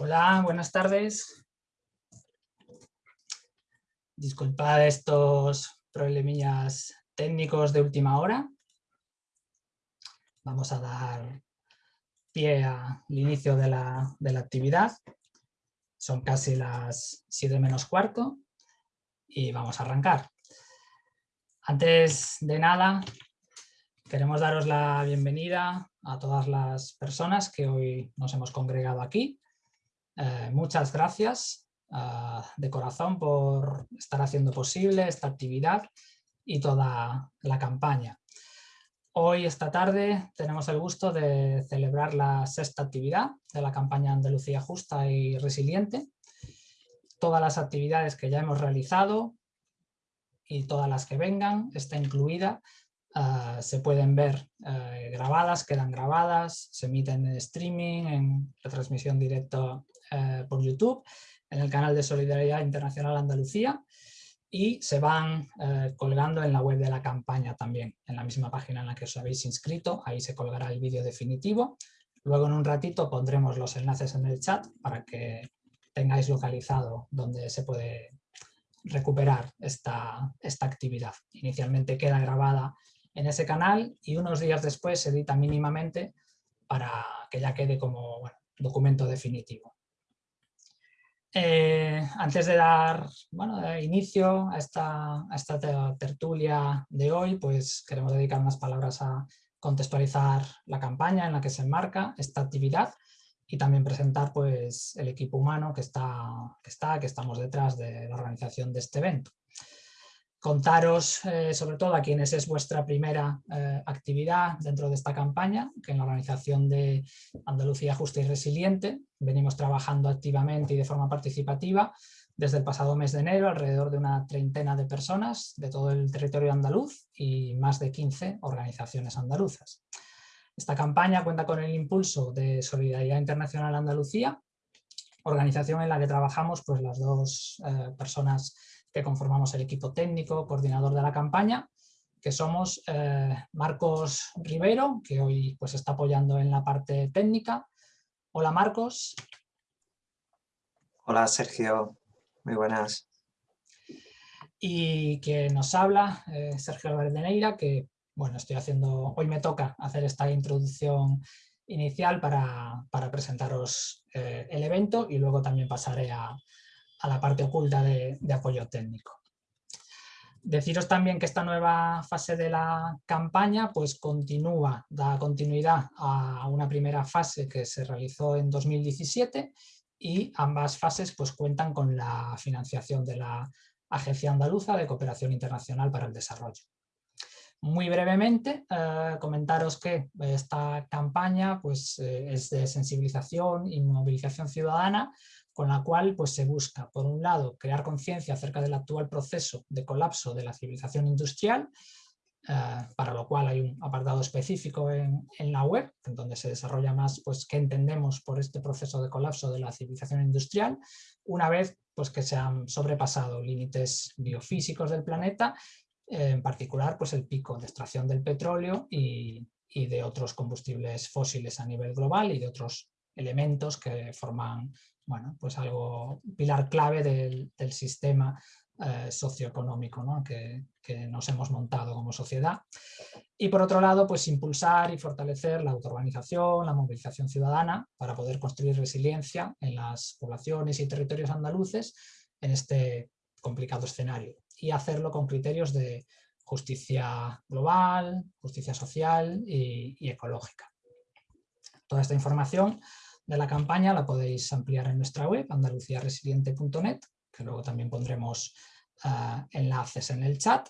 Hola, buenas tardes. Disculpad estos problemillas técnicos de última hora. Vamos a dar pie al inicio de la, de la actividad. Son casi las 7 menos cuarto y vamos a arrancar. Antes de nada, queremos daros la bienvenida a todas las personas que hoy nos hemos congregado aquí eh, muchas gracias ah, de corazón por estar haciendo posible esta actividad y toda la campaña. Hoy, esta tarde, tenemos el gusto de celebrar la sexta actividad de la campaña Andalucía Justa y Resiliente. Todas las actividades que ya hemos realizado y todas las que vengan, está incluida, ah, se pueden ver eh, grabadas, quedan grabadas, se emiten en streaming, en retransmisión directa eh, por YouTube, en el canal de Solidaridad Internacional Andalucía y se van eh, colgando en la web de la campaña también, en la misma página en la que os habéis inscrito, ahí se colgará el vídeo definitivo. Luego en un ratito pondremos los enlaces en el chat para que tengáis localizado donde se puede recuperar esta, esta actividad. Inicialmente queda grabada en ese canal y unos días después se edita mínimamente para que ya quede como documento definitivo. Eh, antes de dar bueno, inicio a esta, esta tertulia de hoy, pues queremos dedicar unas palabras a contextualizar la campaña en la que se enmarca esta actividad y también presentar pues, el equipo humano que está, que está, que estamos detrás de la organización de este evento contaros eh, sobre todo a quienes es vuestra primera eh, actividad dentro de esta campaña, que en la organización de Andalucía Justa y Resiliente venimos trabajando activamente y de forma participativa desde el pasado mes de enero, alrededor de una treintena de personas de todo el territorio andaluz y más de 15 organizaciones andaluzas. Esta campaña cuenta con el impulso de Solidaridad Internacional Andalucía, organización en la que trabajamos pues, las dos eh, personas que conformamos el equipo técnico, coordinador de la campaña, que somos eh, Marcos Rivero, que hoy pues, está apoyando en la parte técnica. Hola Marcos. Hola Sergio, muy buenas. Y que nos habla eh, Sergio Verdeneira, que bueno, estoy haciendo, hoy me toca hacer esta introducción inicial para, presentaros eh, el evento y luego también pasaré a, a la parte oculta de, apoyo técnico. Deciros también que esta nueva fase de la campaña pues continúa, da continuidad a una primera fase que se realizó en 2017 y ambas fases pues cuentan con la financiación de la Agencia Andaluza de Cooperación Internacional para el Desarrollo. Muy brevemente, eh, comentaros que esta campaña pues, eh, es de sensibilización y movilización ciudadana con la cual pues, se busca, por un lado, crear conciencia acerca del actual proceso de colapso de la civilización industrial, eh, para lo cual hay un apartado específico en, la web, en donde se desarrolla más pues, qué entendemos por este proceso de colapso de la civilización industrial, una vez pues, que se han sobrepasado límites biofísicos del planeta, eh, en particular pues, el pico de extracción del petróleo y, y de otros combustibles fósiles a nivel global y de otros elementos que forman bueno, pues algo, pilar clave del, sistema eh, socioeconómico que, nos hemos montado como sociedad. Y por otro lado, pues impulsar y fortalecer la autoorganización, la movilización ciudadana para poder construir resiliencia en las poblaciones y territorios andaluces en este complicado escenario y hacerlo con criterios de justicia global, justicia social y ecológica. Toda esta información de la campaña la podéis ampliar en nuestra web, andaluciaresiliente.net, que luego también pondremos ah, enlaces en el chat,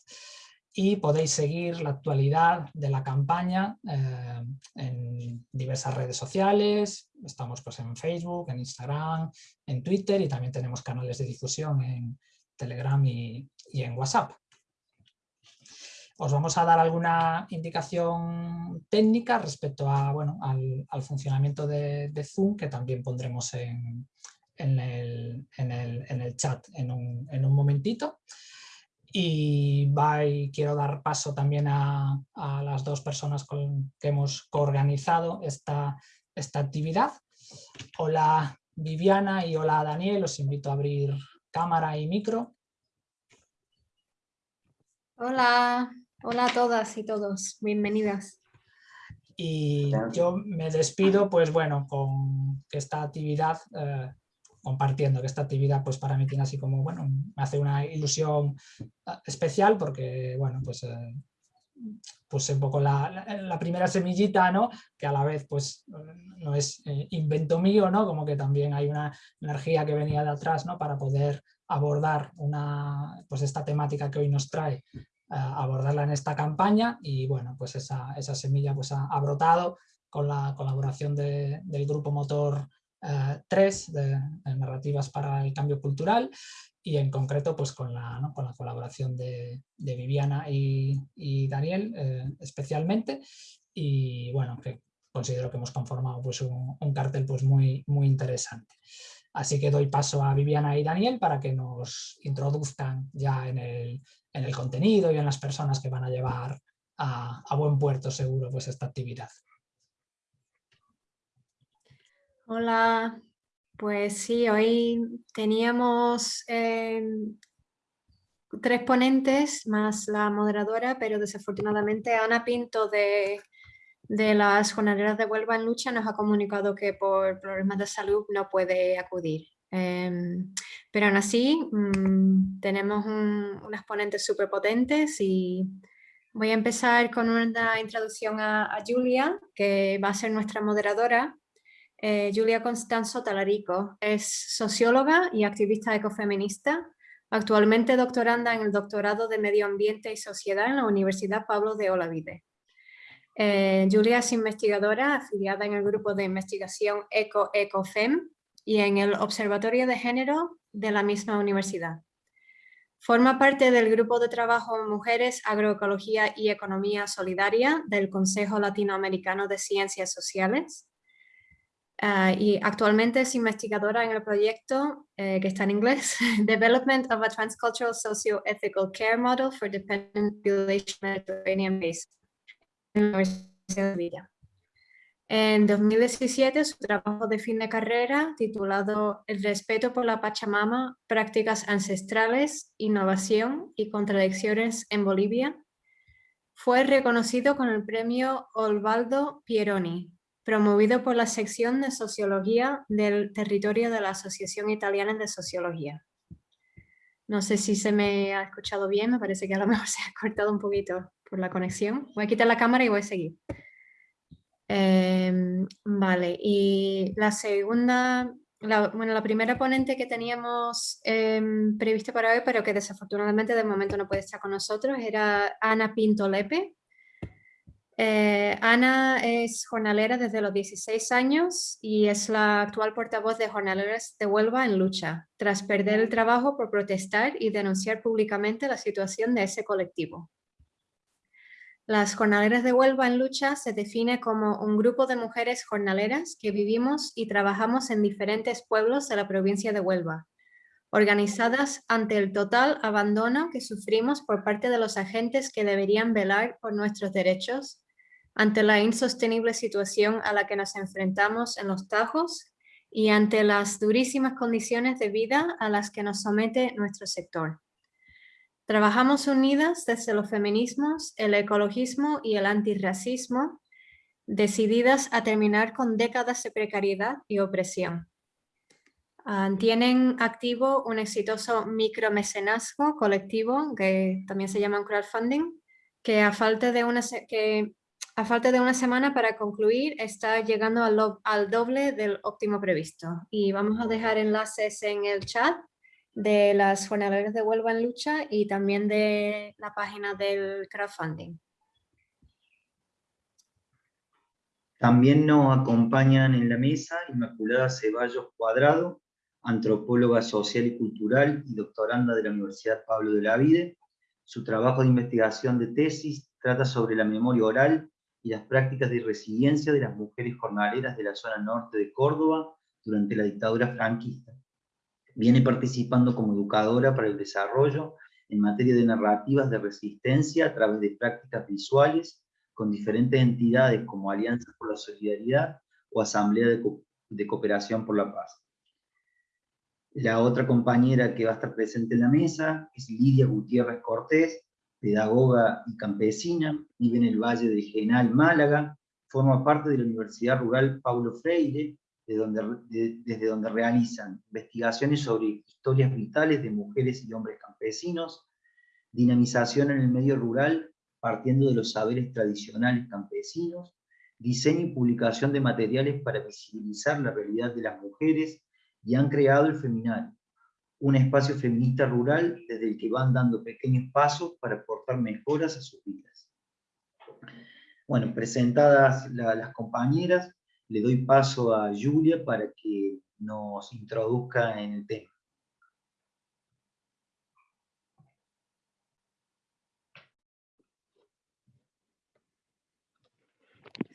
y podéis seguir la actualidad de la campaña eh, en diversas redes sociales, estamos pues en Facebook, en Instagram, en Twitter y también tenemos canales de difusión en Telegram y en WhatsApp. Os vamos a dar alguna indicación técnica respecto a, bueno, al, funcionamiento de, Zoom, que también pondremos en, el, chat en un, momentito. Y, quiero dar paso también a, las dos personas con que hemos coorganizado esta, esta actividad. Hola Viviana y hola Daniel, os invito a abrir cámara y micro. Hola, hola a todas y todos, bienvenidas. Y yo me despido, pues bueno, con esta actividad, eh, compartiendo que esta actividad pues para mí tiene así como, bueno, me hace una ilusión ah, especial porque, bueno, pues eh, puse un poco la, primera semillita, ¿no? Que a la vez pues no es eh, invento mío, ¿no? Como que también hay una energía que venía de atrás, ¿no? Para poder abordar una, pues esta temática que hoy nos trae, abordarla en esta campaña y bueno, pues esa, esa semilla pues ha, brotado con la colaboración del grupo motor 3 eh, de, narrativas para el cambio cultural y en concreto pues con la, con la colaboración de, Viviana y, Daniel eh, especialmente y bueno, que considero que hemos conformado pues un, cartel pues muy, muy interesante. Así que doy paso a Viviana y Daniel para que nos introduzcan ya en el, en el contenido y en las personas que van a llevar a, a buen puerto seguro pues esta actividad. Hola, pues sí, hoy teníamos eh, tres ponentes más la moderadora, pero desafortunadamente Ana Pinto de, las jornaleras de Huelva en Lucha nos ha comunicado que por problemas de salud no puede acudir. Em, pero aún así mm, tenemos unas ponentes súper y voy a empezar con una introducción a Julia, que va a ser nuestra moderadora eh, Julia Constanzo Talarico es socióloga y activista ecofeminista, actualmente doctoranda en el doctorado de Medio Ambiente y Sociedad en la Universidad Pablo de Olavide. Eh, Julia es investigadora afiliada en el grupo de investigación ECO-ECOFEM y en el Observatorio de Género de la misma universidad. Forma parte del grupo de trabajo Mujeres, Agroecología y Economía Solidaria del Consejo Latinoamericano de Ciencias Sociales Ah, y actualmente es investigadora en el proyecto eh, que está en inglés, Development of a Transcultural Socio-Ethical Care Model for Dependent Population Mediterranean Basin, en la Universidad de Sevilla. En 2017, su trabajo de fin de carrera, titulado El respeto por la Pachamama, prácticas ancestrales, innovación y contradicciones en Bolivia, fue reconocido con el premio Osvaldo Pieroni promovido por la sección de Sociología del territorio de la Asociación Italiana de Sociología. No sé si se me ha escuchado bien, me parece que a lo mejor se ha cortado un poquito por la conexión. Voy a quitar la cámara y voy a seguir. Em, vale, y la segunda, bueno, la primera ponente que teníamos eh, prevista para hoy, pero que desafortunadamente de momento no puede estar con nosotros, era Ana Pinto Lepe, eh, Ana es jornalera desde los 16 años y es la actual portavoz de Jornaleras de Huelva en lucha, tras perder el trabajo por protestar y denunciar públicamente la situación de ese colectivo. Las jornaleras de Huelva en lucha se define como un grupo de mujeres jornaleras que vivimos y trabajamos en diferentes pueblos de la provincia de Huelva, organizadas ante el total abandono que sufrimos por parte de los agentes que deberían velar por nuestros derechos ante la insostenible situación a la que nos enfrentamos en los Tajos y ante las durísimas condiciones de vida a las que nos somete nuestro sector. Trabajamos unidas desde los feminismos, el ecologismo y el antirracismo, decididas a terminar con décadas de precariedad y opresión. Ah, tienen activo un exitoso micromecenazgo colectivo, que también se llama crowdfunding, que a falta de una, que a falta de una semana para concluir, está llegando al, doble del óptimo previsto. Y vamos a dejar enlaces en el chat de las jornaleras de Huelva en Lucha y también de la página del crowdfunding. También nos acompañan en la mesa Inmaculada Ceballos Cuadrado, antropóloga social y cultural y doctoranda de la Universidad Pablo de la Vide. Su trabajo de investigación de tesis trata sobre la memoria oral y las prácticas de resiliencia de las mujeres jornaleras de la zona norte de Córdoba durante la dictadura franquista. Viene participando como educadora para el desarrollo en materia de narrativas de resistencia a través de prácticas visuales con diferentes entidades como Alianza por la Solidaridad o Asamblea de, Cooperación por la Paz. La otra compañera que va a estar presente en la mesa es Lidia Gutiérrez Cortés, pedagoga y campesina, vive en el Valle de Genal, Málaga, forma parte de la Universidad Rural Paulo Freire, desde donde realizan investigaciones sobre historias vitales de mujeres y hombres campesinos, dinamización en el medio rural partiendo de los saberes tradicionales campesinos, diseño y publicación de materiales para visibilizar la realidad de las mujeres y han creado el Feminal, un espacio feminista rural desde el que van dando pequeños pasos para aportar mejoras a sus vidas. Bueno, presentadas las compañeras, le doy paso a Julia para que nos introduzca en el tema.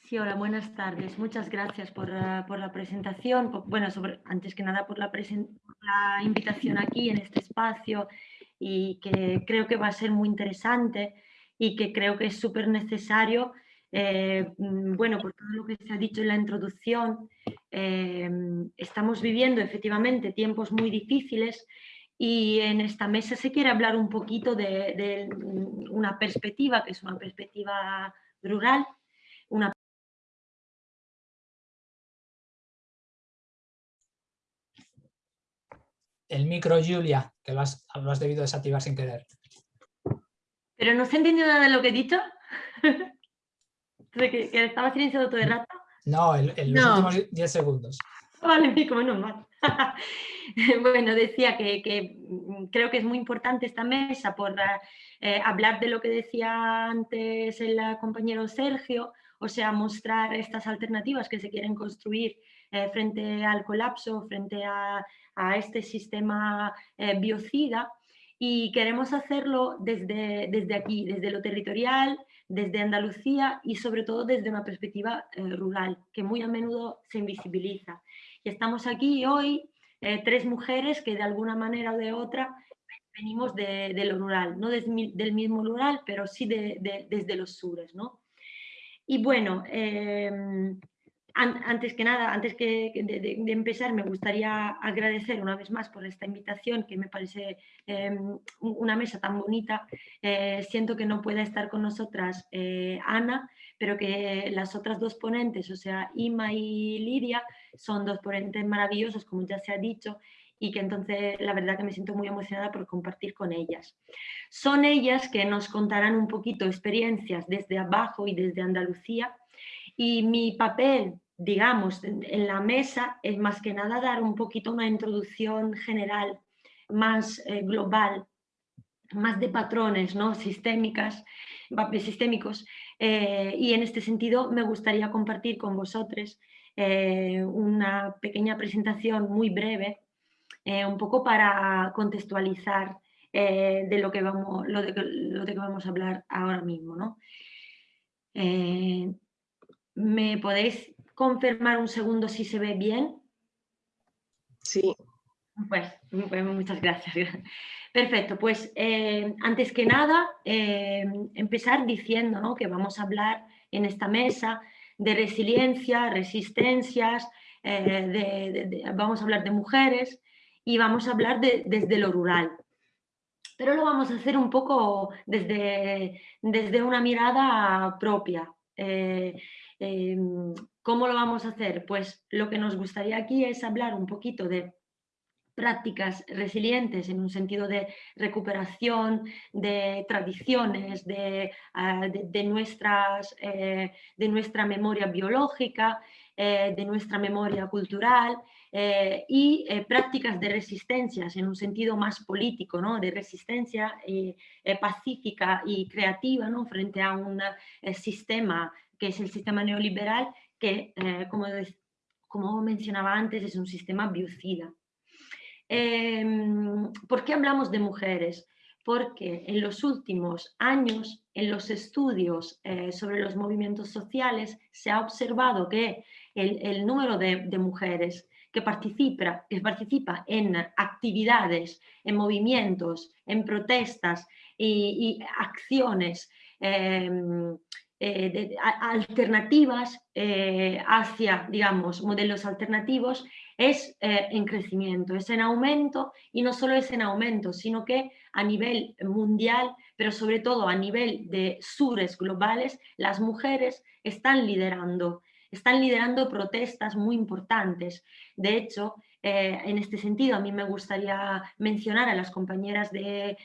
Sí, hola, buenas tardes. Muchas gracias por, eh, la presentación. Bueno, antes que nada por la, la invitación aquí en este espacio y que creo que va a ser muy interesante y que creo que es súper necesario eh, mm, bueno, por todo lo que se ha dicho en la introducción, eh, estamos viviendo efectivamente tiempos muy difíciles y en esta mesa se quiere hablar un poquito de, una perspectiva, que es una perspectiva rural, una El micro, Julia, que lo has, debido desactivar sin querer. ¿Pero no se ha entendido nada de lo que he dicho? que, estaba silenciado todo el rato? No, en, los últimos 10 segundos. Vale, como no mal. bueno, decía que, mm, creo que es muy importante esta mesa por eh, hablar de lo que decía antes el compañero Sergio, o sea, mostrar estas alternativas que se quieren construir eh, frente al colapso, frente a, este sistema eh, biocida y queremos hacerlo desde, desde aquí, desde lo territorial, desde Andalucía y sobre todo desde una perspectiva eh, rural, que muy a menudo se invisibiliza. Y estamos aquí hoy, eh, tres mujeres que de alguna manera o de otra venimos de, lo rural, no del mismo rural, pero sí desde los sures. ¿no? Y bueno, em, antes que nada, antes que de, empezar, me gustaría agradecer una vez más por esta invitación, que me parece em, una mesa tan bonita. Eh, siento que no pueda estar con nosotras eh, Ana, pero que las otras dos ponentes, o sea, Ima y Lidia, son dos ponentes maravillosos, como ya se ha dicho, y que entonces la verdad que me siento muy emocionada por compartir con ellas. Son ellas que nos contarán un poquito experiencias desde abajo y desde Andalucía, y mi papel digamos, en la mesa es más que nada dar un poquito una introducción general, más eh, global, más de patrones ¿no? sistémicas, sistémicos. Eh, y en este sentido me gustaría compartir con vosotros eh, una pequeña presentación muy breve, un poco para contextualizar de, lo que vamos, lo, de, lo de que vamos a hablar ahora mismo. ¿no? ¿Me podéis confirmar un segundo si se ve bien? Sí. Pues, pues muchas gracias. Perfecto, pues eh, antes que nada, eh, empezar diciendo que vamos a hablar en esta mesa de resiliencia, resistencias, eh, vamos a hablar de mujeres y vamos a hablar desde lo rural. Pero lo vamos a hacer un poco desde, desde una mirada propia. Em, ¿Cómo lo vamos a hacer? Pues lo que nos gustaría aquí es hablar un poquito de prácticas resilientes en un sentido de recuperación de tradiciones, de, ah, nuestras, eh, de nuestra memoria biológica, eh, de nuestra memoria cultural eh, y prácticas de resistencias en un sentido más político, ¿no? de resistencia pacífica y creativa ¿no? frente a un sistema que es el sistema neoliberal, que, eh, como, como, mencionaba antes, es un sistema biocida. Em, ¿Por qué hablamos de mujeres? Porque en los últimos años, en los estudios eh, sobre los movimientos sociales, se ha observado que el, número de, mujeres que participa, que participa en actividades, en movimientos, en protestas y, y acciones em, alternativas hacia, digamos, modelos alternativos es en crecimiento, es en aumento y no solo es en aumento, sino que a nivel mundial, pero sobre todo a nivel de sures globales, las mujeres están liderando, están liderando protestas muy importantes. De hecho, eh, en este sentido, a mí me gustaría mencionar a las compañeras de,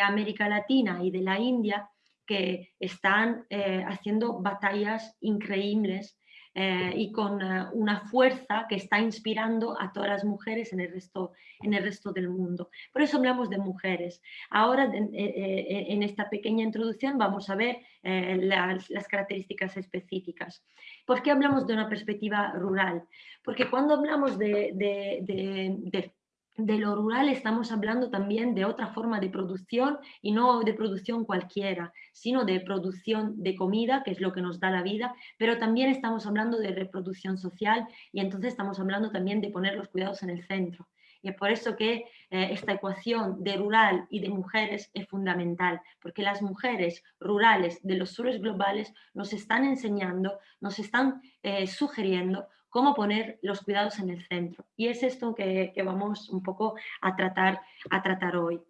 América Latina y de la India que están eh, haciendo batallas increíbles eh, y con eh, una fuerza que está inspirando a todas las mujeres en el resto, en el resto del mundo. Por eso hablamos de mujeres. Ahora, en esta pequeña introducción, vamos a ver las, las, características específicas. ¿Por qué hablamos de una perspectiva rural? Porque cuando hablamos de lo rural estamos hablando también de otra forma de producción y no de producción cualquiera, sino de producción de comida, que es lo que nos da la vida, pero también estamos hablando de reproducción social y entonces estamos hablando también de poner los cuidados en el centro. Y es por eso que eh, esta ecuación de rural y de mujeres es fundamental, porque las mujeres rurales de los sures globales nos están enseñando, nos están eh, sugiriendo cómo poner los cuidados en el centro. Y es esto que, vamos un poco a tratar, a tratar hoy.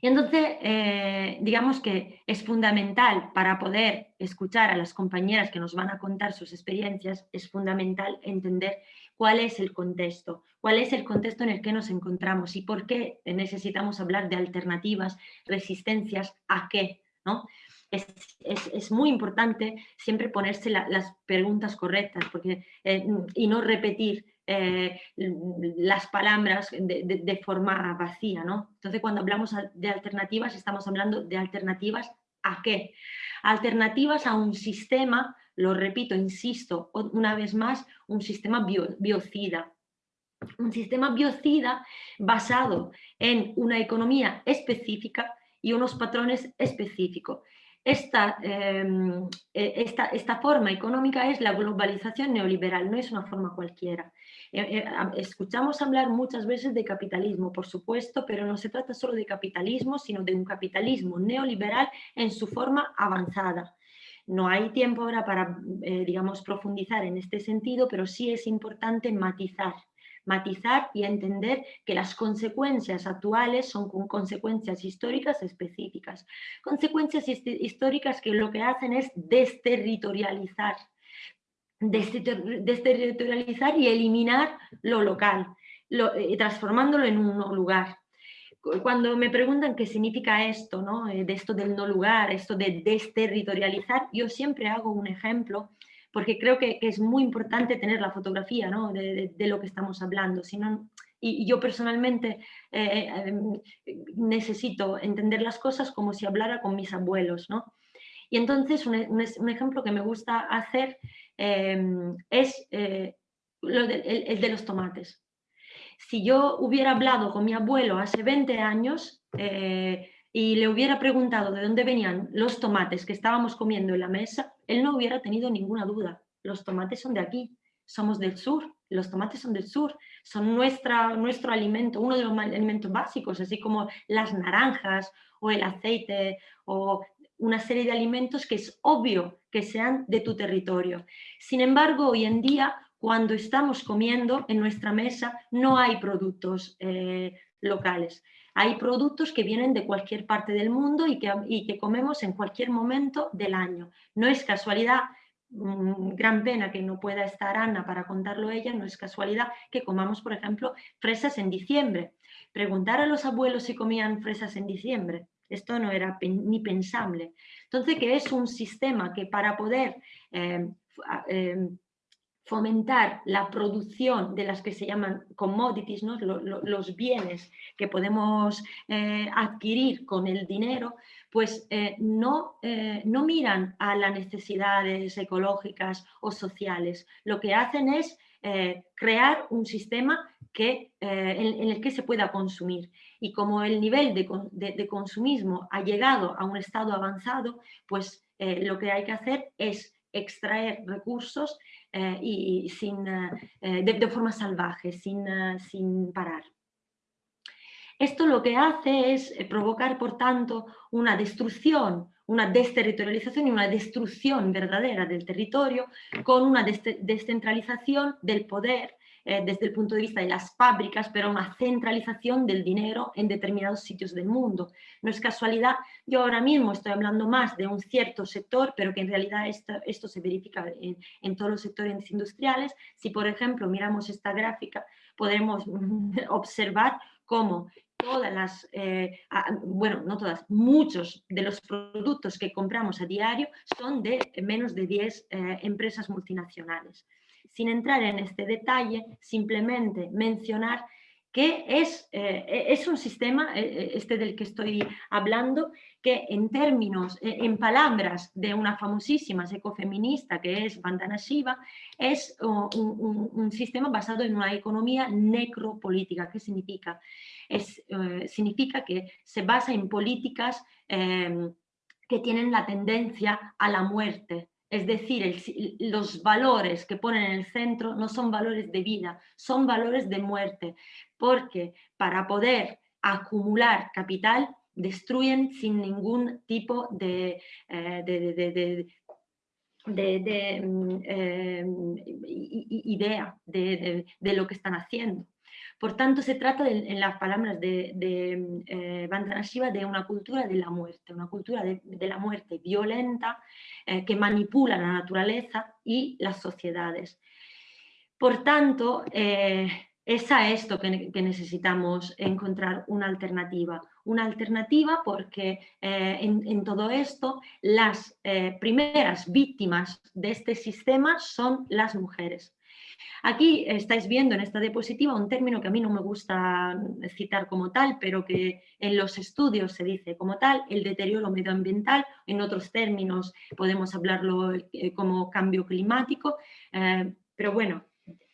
Y entonces, eh, digamos que es fundamental para poder escuchar a las compañeras que nos van a contar sus experiencias, es fundamental entender cuál es el contexto, cuál es el contexto en el que nos encontramos y por qué necesitamos hablar de alternativas, resistencias, a qué, ¿no? es, muy importante siempre ponerse las preguntas correctas porque, eh, y no repetir eh, las palabras de, forma vacía. ¿no? Entonces, cuando hablamos de alternativas, estamos hablando de alternativas a qué? Alternativas a un sistema, lo repito, insisto, una vez más, un sistema biocida. Un sistema biocida basado en una economía específica y unos patrones específicos. Em, e, esta, esta, forma económica es la globalización neoliberal, no es una forma cualquiera. Eh, eh, escuchamos hablar muchas veces de capitalismo, por supuesto, pero no se trata solo de capitalismo, sino de un capitalismo neoliberal en su forma avanzada. No hay tiempo ahora para, eh, digamos, profundizar en este sentido, pero sí es importante matizar matizar y entender que las consecuencias actuales son consecuencias históricas específicas. Consecuencias históricas que lo que hacen es desterritorializar, desterritorializar y eliminar lo local, eh, transformándolo en un lugar cuando me preguntan qué significa esto, ¿no? Eh, de esto del no lugar, esto de desterritorializar, yo siempre hago un ejemplo porque creo que, es muy importante tener la fotografía de, lo que estamos hablando. y, yo personalmente eh, em, necesito entender las cosas como si hablara con mis abuelos. Y entonces un, ejemplo que me gusta hacer em, es eh, el, de los tomates. Si yo hubiera hablado con mi abuelo hace 20 años, eh, y le hubiera preguntado de dónde venían los tomates que estábamos comiendo en la mesa, él no hubiera tenido ninguna duda. Los tomates son de aquí, somos del sur, los tomates son del sur, son nuestra, nuestro alimento, uno de los alimentos básicos, así como las naranjas o el aceite o una serie de alimentos que es obvio que sean de tu territorio. Sin embargo, hoy en día, cuando estamos comiendo en nuestra mesa, no hay productos eh, locales. Hay productos que vienen de cualquier parte del mundo y que, comemos en cualquier momento del año. No es casualidad, mm, gran pena que no pueda estar Ana para contarlo ella, no es casualidad que comamos, por ejemplo, fresas en diciembre. Preguntar a los abuelos si comían fresas en diciembre, esto no era ni pensable. Entonces, que es un sistema que para poder eh, eh, fomentar la producción de las que se llaman commodities, los bienes que podemos eh, adquirir con el dinero, pues eh, no, eh, no miran a las necesidades ecológicas o sociales. Lo que hacen es crear un sistema que, en, el que se pueda consumir. Y como el nivel de, consumismo ha llegado a un estado avanzado, pues lo que hay que hacer es extraer recursos eh, y sin, eh, de, forma salvaje, sin, sin parar. Esto lo que hace es eh, provocar, por tanto, una destrucción, una desterritorialización y una destrucción verdadera del territorio con una descentralización del poder eh, desde el punto de vista de las fábricas, pero una centralización del dinero en determinados sitios del mundo. No es casualidad, yo ahora mismo estoy hablando más de un cierto sector, pero que en realidad esto, se verifica en, en todos los sectores industriales. Si, por ejemplo, miramos esta gráfica, podremos observar cómo todas las, eh, bueno, no todas, muchos de los productos que compramos a diario son de menos de 10 eh, empresas multinacionales. Sin entrar en este detalle, simplemente mencionar que es, eh, es un sistema, este del que estoy hablando, que en términos, en palabras de una famosísima ecofeminista que es Vandana Shiva, es un, sistema basado en una economía necropolítica. ¿Qué significa? Es, eh, significa que se basa en políticas que tienen la tendencia a la muerte, es decir, los valores que ponen en el centro no son valores de vida, son valores de muerte, porque para poder acumular capital destruyen sin ningún tipo de, de, idea de, lo que están haciendo. Por tanto, se trata, en las palabras de, de eh, Shiva, de una cultura de la muerte, una cultura de, la muerte violenta eh, que manipula la naturaleza y las sociedades. Por tanto, eh, es a esto que, necesitamos encontrar una alternativa. Una alternativa porque en, todo esto las primeras víctimas de este sistema son las mujeres. Aquí estáis viendo en esta diapositiva un término que a mí no me gusta citar como tal, pero que en los estudios se dice como tal, el deterioro medioambiental, en otros términos podemos hablarlo eh, como cambio climático, eh, pero bueno,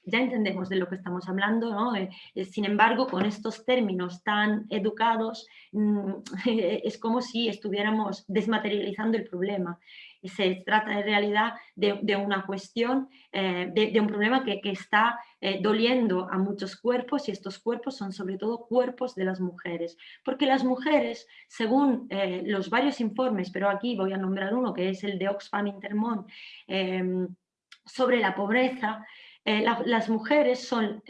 ya entendemos de lo que estamos hablando, ¿no? Eh, sin embargo, con estos términos tan educados, mm, es como si estuviéramos desmaterializando el problema se trata en realidad de, una cuestión, eh, de, un problema que, está eh, doliendo a muchos cuerpos y estos cuerpos son sobre todo cuerpos de las mujeres. Porque las mujeres, según eh, los varios informes, pero aquí voy a nombrar uno que es el de Oxfam Intermont, em, sobre la pobreza, las mujeres son,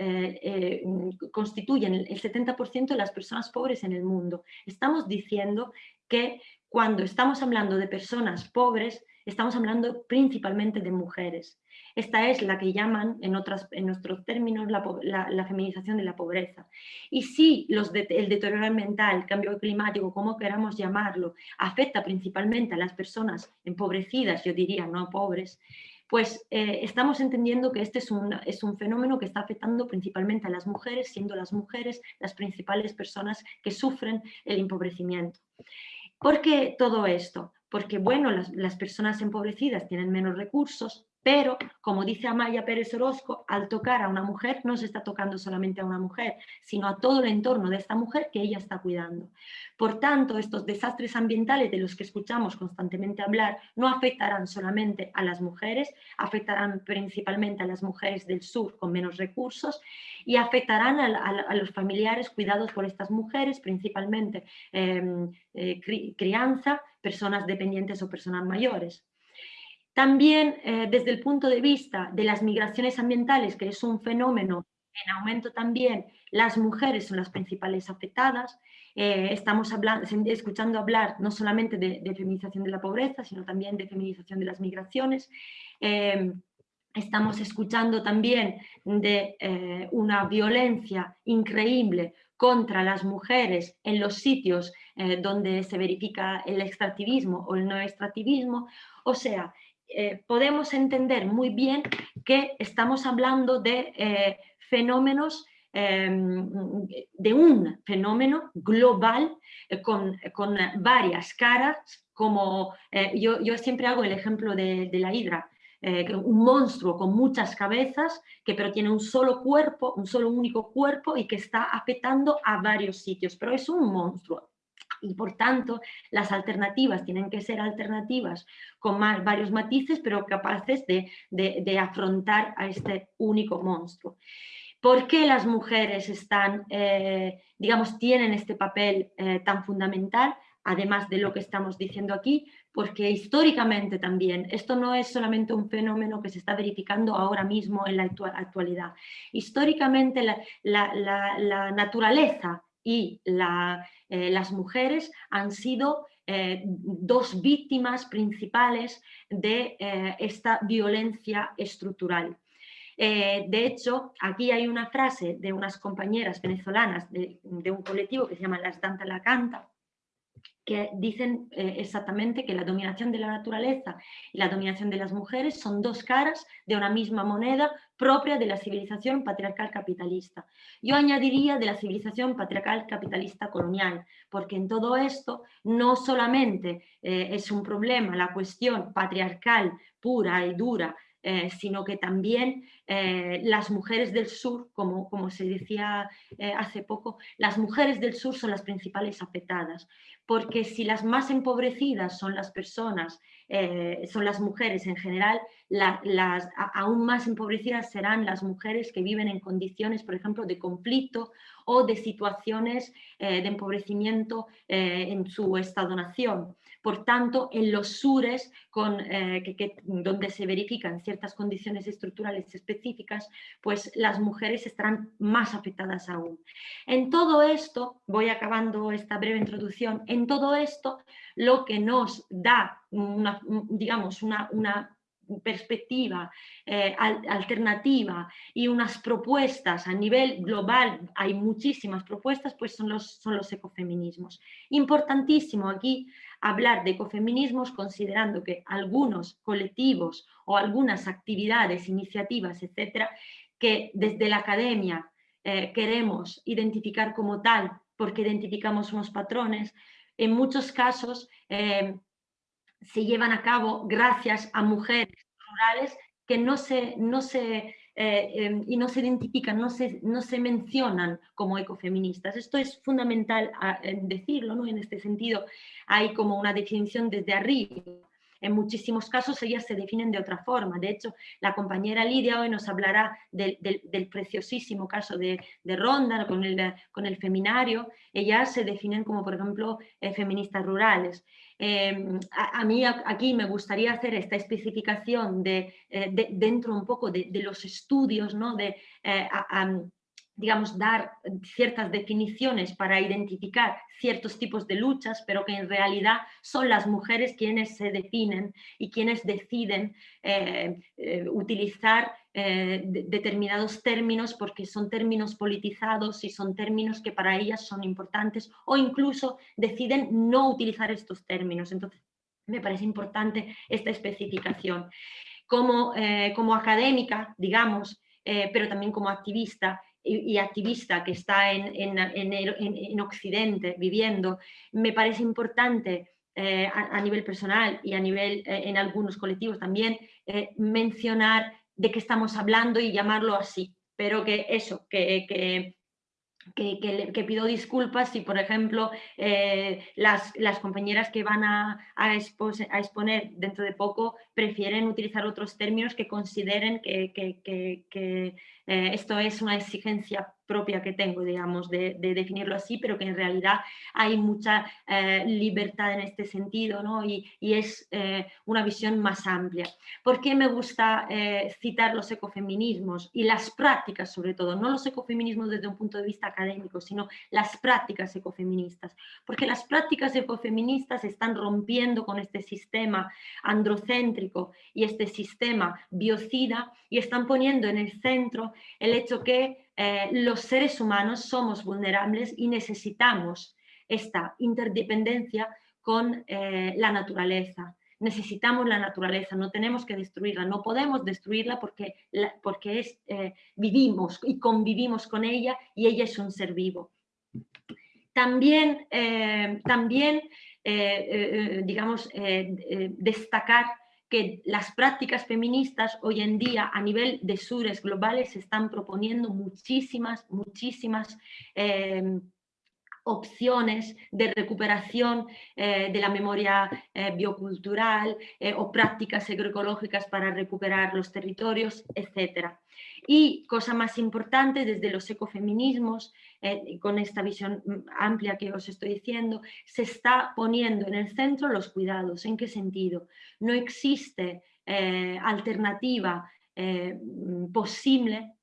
constituyen el 70% de las personas pobres en el mundo. Estamos diciendo que cuando estamos hablando de personas pobres, estamos hablando principalmente de mujeres. Esta es la que llaman, en, otras, en nuestros términos, la, feminización de la pobreza. Y si el deterioro ambiental, el cambio climático, como queramos llamarlo, afecta principalmente a las personas empobrecidas, yo diría no pobres, pues eh, estamos entendiendo que este es un, es un fenómeno que está afectando principalmente a las mujeres, siendo las mujeres las principales personas que sufren el empobrecimiento. ¿Por qué todo esto? Porque, bueno, las, personas empobrecidas tienen menos recursos, pero, como dice Amaya Pérez Orozco, al tocar a una mujer no se está tocando solamente a una mujer, sino a todo el entorno de esta mujer que ella está cuidando. Por tanto, estos desastres ambientales de los que escuchamos constantemente hablar no afectarán solamente a las mujeres, afectarán principalmente a las mujeres del sur con menos recursos y afectarán a, los familiares cuidados por estas mujeres, principalmente em, eh, crianza, personas dependientes o personas mayores. También eh, desde el punto de vista de las migraciones ambientales, que es un fenómeno en aumento también, las mujeres son las principales afectadas. Eh, estamos escuchando hablar no solamente de, feminización de la pobreza, sino también de feminización de las migraciones. Eh, estamos escuchando también de una violencia increíble contra las mujeres en los sitios donde se verifica el extractivismo o el no extractivismo. O sea, eh, podemos entender muy bien que estamos hablando de eh, fenómenos, em, de un fenómeno global eh, con, varias caras, como yo, siempre hago el ejemplo de, de la hidra, un monstruo con muchas cabezas, que pero tiene un solo cuerpo, un solo único cuerpo y que está afectando a varios sitios, pero es un monstruo y por tanto las alternativas tienen que ser alternativas con más, varios matices pero capaces de, afrontar a este único monstruo. ¿Por qué las mujeres están, eh, digamos, tienen este papel eh, tan fundamental? Además de lo que estamos diciendo aquí, porque históricamente también, esto no es solamente un fenómeno que se está verificando ahora mismo en la actualidad. Históricamente la, naturaleza y eh, las mujeres han sido dos víctimas principales de esta violencia estructural. Eh, de hecho, aquí hay una frase de unas compañeras venezolanas de, un colectivo que se llama Las Danta la Canta, que dicen eh, exactamente que la dominación de la naturaleza y la dominación de las mujeres son dos caras de una misma moneda propia de la civilización patriarcal capitalista. Yo añadiría de la civilización patriarcal capitalista colonial, porque en todo esto no solamente eh, es un problema la cuestión patriarcal pura y dura eh, sino que también eh, las mujeres del sur, como, como se decía hace poco, las mujeres del sur son las principales afectadas, porque si las más empobrecidas son las personas, son las mujeres en general, las aún más empobrecidas serán las mujeres que viven en condiciones, por ejemplo, de conflicto o de situaciones de empobrecimiento en su estado-nación. Por tanto, en los sures, con, eh, donde se verifican ciertas condiciones estructurales específicas, pues las mujeres estarán más afectadas aún. En todo esto, voy acabando esta breve introducción, en todo esto lo que nos da, digamos, una, una perspectiva eh, alternativa y unas propuestas a nivel global, hay muchísimas propuestas, pues son los, son los ecofeminismos. Importantísimo aquí hablar de ecofeminismos considerando que algunos colectivos o algunas actividades, iniciativas, etcétera, que desde la academia eh, queremos identificar como tal porque identificamos unos patrones, en muchos casos eh, se llevan a cabo gracias a mujeres rurales que no se, no se, eh, em, y no se identifican, no se, no se mencionan como ecofeministas. Esto es fundamental decirlo, ¿no? en este sentido hay como una definición desde arriba. En muchísimos casos ellas se definen de otra forma. De hecho, la compañera Lidia hoy nos hablará del, preciosísimo caso de, Ronda con el, con el feminario. Ellas se definen como, por ejemplo, eh, feministas rurales. Em, a, mí aquí me gustaría hacer esta especificación de, eh, dentro un poco de, los estudios, ¿no? de, eh, digamos, dar ciertas definiciones para identificar ciertos tipos de luchas, pero que en realidad son las mujeres quienes se definen y quienes deciden eh, determinados términos porque son términos politizados y son términos que para ellas son importantes o incluso deciden no utilizar estos términos. Entonces, me parece importante esta especificación. Como, eh, como académica, digamos, eh, pero también como activista, y, activista que está en, en, en, Occidente viviendo, me parece importante a, nivel personal y a nivel en algunos colectivos también mencionar de qué estamos hablando y llamarlo así, pero que eso, que, que, que, pido disculpas si, por ejemplo, eh, las, las, compañeras que van a, a, exponer dentro de poco prefieren utilizar otros términos que consideren que, eh, esto es una exigencia propia que tengo, digamos, de, definirlo así, pero que en realidad hay mucha eh, libertad en este sentido ¿no? y, es eh, una visión más amplia. ¿Por qué me gusta citar los ecofeminismos y las prácticas sobre todo? No los ecofeminismos desde un punto de vista académico, sino las prácticas ecofeministas. Porque las prácticas ecofeministas están rompiendo con este sistema androcéntrico y este sistema biocida y están poniendo en el centro el hecho que eh, los seres humanos somos vulnerables y necesitamos esta interdependencia con eh, la naturaleza. Necesitamos la naturaleza, no tenemos que destruirla, no podemos destruirla porque, porque es, eh, vivimos y convivimos con ella y ella es un ser vivo. También, también digamos, destacar que las prácticas feministas hoy en día a nivel de sures globales se están proponiendo muchísimas, muchísimas eh, opciones de recuperación eh, de la memoria eh, biocultural o prácticas agroecológicas para recuperar los territorios, etc. Y cosa más importante, desde los ecofeminismos, con esta visión amplia que os estoy diciendo, se está poniendo en el centro los cuidados. ¿En qué sentido? No existe alternativa posible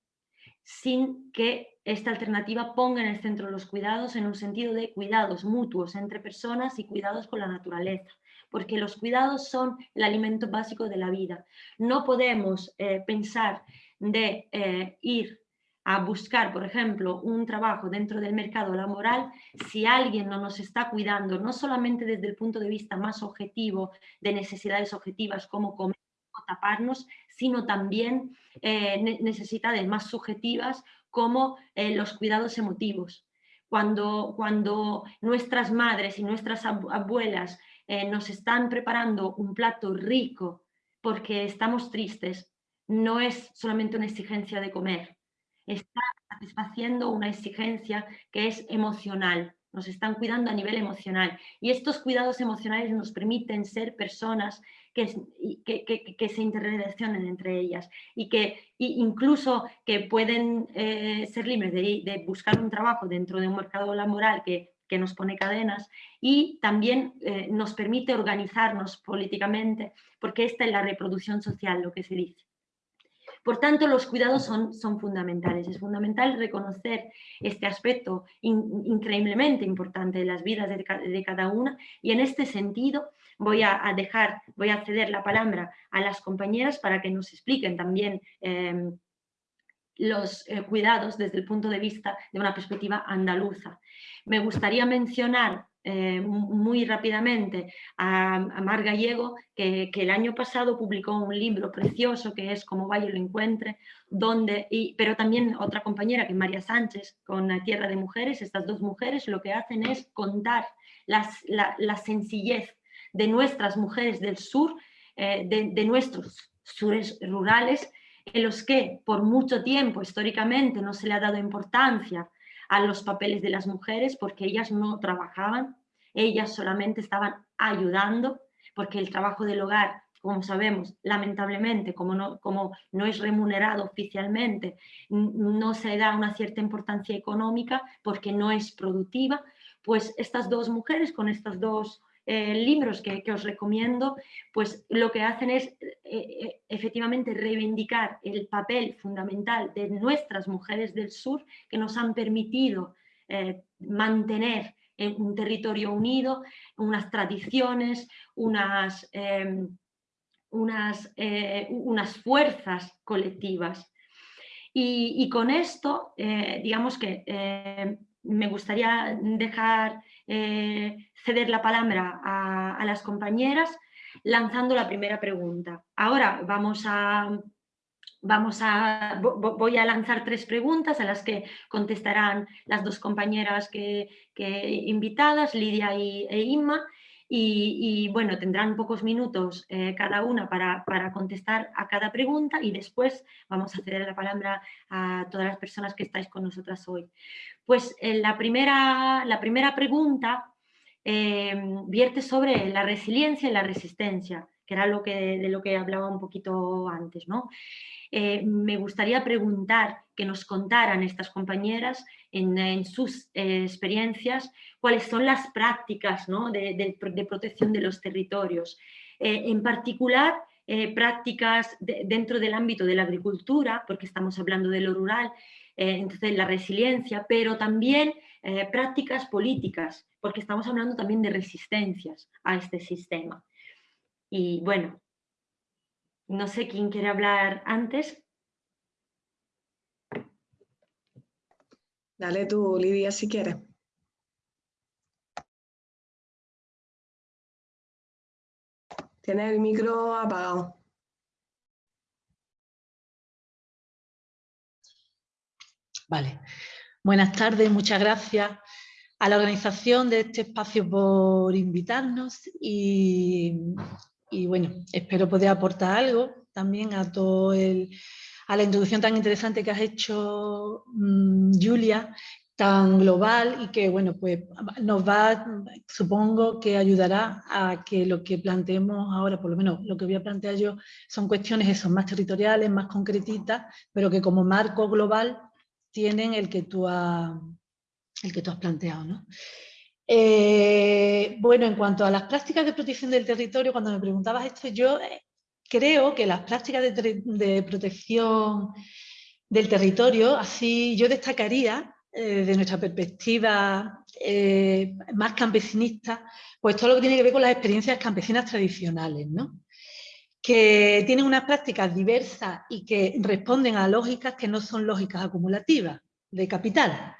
sin que esta alternativa ponga en el centro los cuidados en un sentido de cuidados mutuos entre personas y cuidados con la naturaleza, porque los cuidados son el alimento básico de la vida. No podemos eh, pensar de eh, ir a buscar, por ejemplo, un trabajo dentro del mercado laboral si alguien no nos está cuidando, no solamente desde el punto de vista más objetivo de necesidades objetivas como comer o taparnos, sino también eh, necesidades más subjetivas como eh, los cuidados emotivos. Cuando, cuando nuestras madres y nuestras abuelas eh, nos están preparando un plato rico porque estamos tristes, no es solamente una exigencia de comer, está satisfaciendo una exigencia que es emocional, nos están cuidando a nivel emocional. Y estos cuidados emocionales nos permiten ser personas que, que, se interrelacionen entre ellas y que incluso que pueden eh, ser libres de, buscar un trabajo dentro de un mercado laboral que, nos pone cadenas y también eh, nos permite organizarnos políticamente porque esta es la reproducción social, lo que se dice. Por tanto, los cuidados son, son fundamentales. Es fundamental reconocer este aspecto increíblemente importante de las vidas de, de, cada una y en este sentido voy a, dejar, voy a ceder la palabra a las compañeras para que nos expliquen también em, los eh, cuidados desde el punto de vista de una perspectiva andaluza. Me gustaría mencionar eh, muy rápidamente a, Mar Gallego, que, el año pasado publicó un libro precioso que es Como vaya lo encuentre, donde, y, pero también otra compañera que es María Sánchez con Tierra de Mujeres, estas dos mujeres lo que hacen es contar la, la sencillez de nuestras mujeres del sur, eh, de, nuestros sures rurales, en los que por mucho tiempo históricamente no se le ha dado importancia a los papeles de las mujeres porque ellas no trabajaban, ellas solamente estaban ayudando, porque el trabajo del hogar, como sabemos, lamentablemente, como no, como no es remunerado oficialmente, no se da una cierta importancia económica porque no es productiva, pues estas dos mujeres con estas dos eh, libros que, os recomiendo, pues lo que hacen es eh, eh, efectivamente reivindicar el papel fundamental de nuestras mujeres del sur que nos han permitido mantener un territorio unido, unas tradiciones, unas, em, unas, unas fuerzas colectivas. Y, con esto, digamos que me gustaría dejar eh, ceder la palabra a, las compañeras lanzando la primera pregunta. Ahora vamos a, vamos a, voy a lanzar tres preguntas a las que contestarán las dos compañeras que, invitadas, Lidia y, e Inma, y, bueno, tendrán pocos minutos eh, cada una para, para, contestar a cada pregunta y después vamos a ceder la palabra a todas las personas que estáis con nosotras hoy. Pues eh, la, primera, la primera pregunta eh, vierte sobre la resiliencia y la resistencia, que era lo que, de lo que hablaba un poquito antes. ¿no? Me gustaría preguntar que nos contaran estas compañeras en, sus experiencias cuáles son las prácticas de, protección de los territorios. Eh, en particular, eh, prácticas dentro del ámbito de la agricultura, porque estamos hablando de lo rural, eh, entonces la resiliencia, pero también prácticas políticas, porque estamos hablando también de resistencias a este sistema. Y bueno, no sé quién quiere hablar antes. Dale tú, Lidia, si quieres. Tienes el micro apagado. Vale. Buenas tardes, muchas gracias a la organización de este espacio por invitarnos y, bueno, espero poder aportar algo también a todo el, a la introducción tan interesante que has hecho, mm, Julia, tan global y que, bueno, pues nos va, supongo que ayudará a que lo que planteemos ahora, por lo menos lo que voy a plantear yo, son cuestiones eso, más territoriales, más concretitas, pero que como marco global tienen el que tú, el que tú has planteado, ¿no? Eh, bueno, en cuanto a las prácticas de protección del territorio, cuando me preguntabas esto, yo eh, creo que las prácticas de, protección del territorio, así yo destacaría eh, de nuestra perspectiva más campesinista, pues todo lo que tiene que ver con las experiencias campesinas tradicionales, ¿no? que tienen unas prácticas diversas y que responden a lógicas que no son lógicas acumulativas de capital.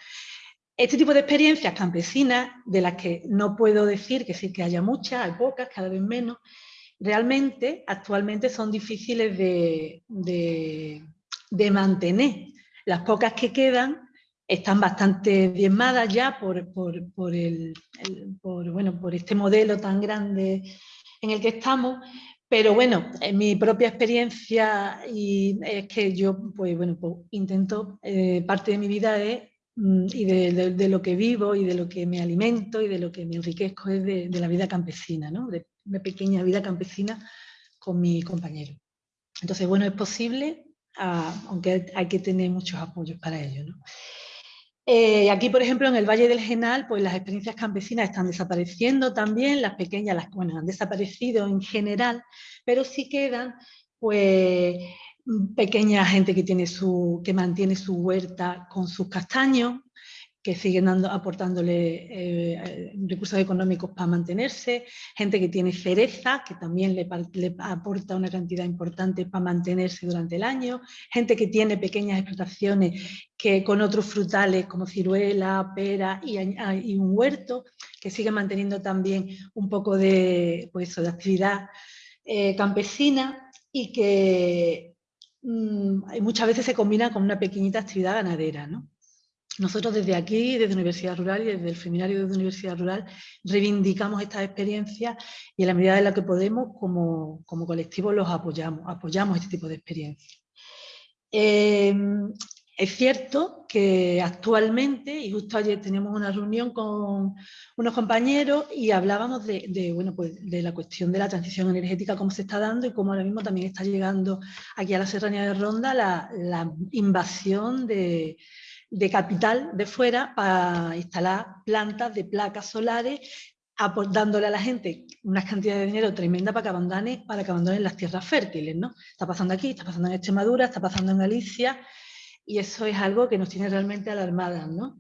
Este tipo de experiencias campesinas, de las que no puedo decir que sí que haya muchas, hay pocas, cada vez menos, realmente actualmente son difíciles de, mantener. Las pocas que quedan están bastante diezmadas ya por, el, bueno, por este modelo tan grande en el que estamos, pero bueno, en mi propia experiencia y es que yo pues, bueno, pues intento, eh, parte de mi vida es y de, lo que vivo y de lo que me alimento y de lo que me enriquezco es de, la vida campesina, ¿no? de una pequeña vida campesina con mi compañero. Entonces, bueno, es posible, ah, aunque hay que tener muchos apoyos para ello. ¿no? Eh, aquí, por ejemplo, en el Valle del Genal, pues las experiencias campesinas están desapareciendo también, las pequeñas, las bueno, han desaparecido en general, pero sí quedan pues pequeña gente que, tiene su, que mantiene su huerta con sus castaños, que siguen dando, aportándole eh, recursos económicos para mantenerse, gente que tiene cereza, que también le, aporta una cantidad importante para mantenerse durante el año, gente que tiene pequeñas explotaciones que con otros frutales como ciruela, pera y, un huerto, que sigue manteniendo también un poco de, pues de actividad eh, campesina y que Mm, muchas veces se combina con una pequeñita actividad ganadera. Nosotros desde aquí, desde Universidad Rural y desde el Seminario de Universidad Rural, reivindicamos estas experiencias y en la medida de la que podemos, como, como colectivo, los apoyamos, apoyamos este tipo de experiencias. Em, es cierto que actualmente, y justo ayer teníamos una reunión con unos compañeros y hablábamos de, bueno, pues de la cuestión de la transición energética, cómo se está dando y cómo ahora mismo también está llegando aquí a la Serranía de Ronda la, invasión de, capital de fuera para instalar plantas de placas solares dándole a la gente unas cantidades de dinero tremenda para que abandonen, para que abandonen las tierras fértiles. ¿no? Está pasando aquí, está pasando en Extremadura, está pasando en Galicia, y eso es algo que nos tiene realmente alarmadas, ¿no?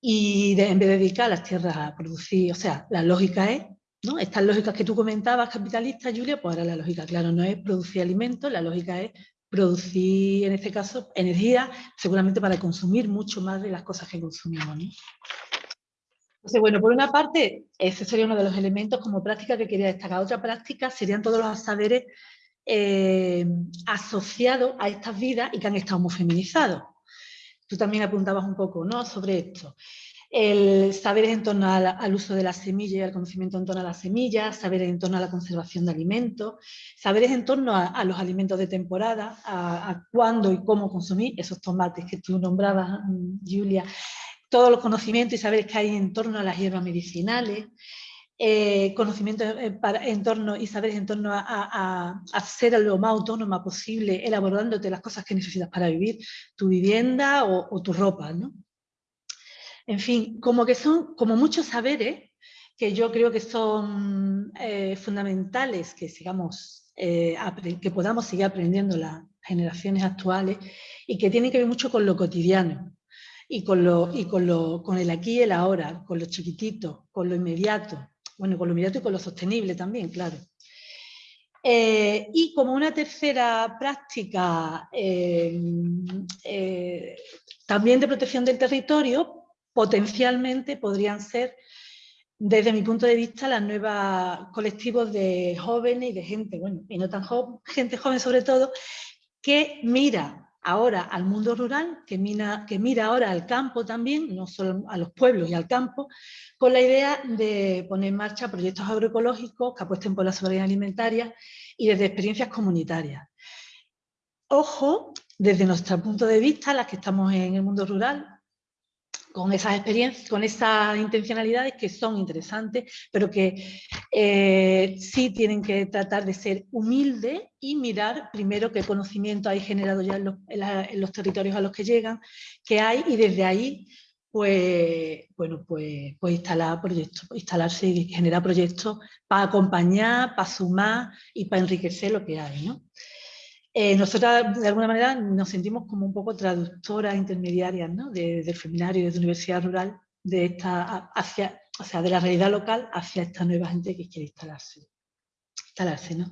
Y en vez de dedicar las tierras a producir, o sea, la lógica es, ¿no? Estas lógicas que tú comentabas, capitalistas, Julia, pues ahora la lógica, claro, no es producir alimentos, la lógica es producir, en este caso, energía, seguramente para consumir mucho más de las cosas que consumimos, ¿no? Entonces, bueno, por una parte, ese sería uno de los elementos como práctica que quería destacar. Otra práctica serían todos los saberes eh, a estas vidas y que han estado muy feminizados. Tú también apuntabas un poco ¿no? sobre esto. El saber en torno al, uso de la semilla y al conocimiento en torno a las semillas, saberes en torno a la conservación de alimentos, saberes en torno a, los alimentos de temporada, a, a, cuándo y cómo consumir esos tomates que tú nombrabas, mm, Julia, todos los conocimientos y saberes que hay en torno a las hierbas medicinales, eh, conocimientos eh, en torno y saberes en torno a, ser lo más autónoma posible, elaborándote las cosas que necesitas para vivir, tu vivienda o, tu ropa. ¿no? En fin, como que son como muchos saberes que yo creo que son eh, fundamentales que sigamos, que podamos seguir aprendiendo las generaciones actuales y que tienen que ver mucho con lo cotidiano y con, lo, y con, lo, con el aquí y el ahora, con lo chiquitito, con lo inmediato, bueno, con lo inmediato y con lo sostenible también, claro. Eh, y como una tercera práctica eh, eh, también de protección del territorio, potencialmente podrían ser, desde mi punto de vista, las nuevas colectivos de jóvenes y de gente, bueno, y no tan joven, gente joven sobre todo, que mira ahora al mundo rural, que mira, ahora al campo también, no solo a los pueblos y al campo, con la idea de poner en marcha proyectos agroecológicos que apuesten por la soberanía alimentaria y desde experiencias comunitarias. Ojo, desde nuestro punto de vista, las que estamos en el mundo rural, con esas experiencias, con esas intencionalidades que son interesantes, pero que eh, sí tienen que tratar de ser humildes y mirar primero qué conocimiento hay generado ya en los, territorios a los que llegan, qué hay, y desde ahí pues, bueno, pues, pues instalar proyectos, instalarse y generar proyectos para acompañar, para sumar y para enriquecer lo que hay. ¿no? Eh, nosotras, de alguna manera, nos sentimos como un poco traductoras intermediarias ¿no? del feminario y de la universidad rural, de, esta, hacia, o sea, de la realidad local hacia esta nueva gente que quiere instalarse. instalarse ¿no?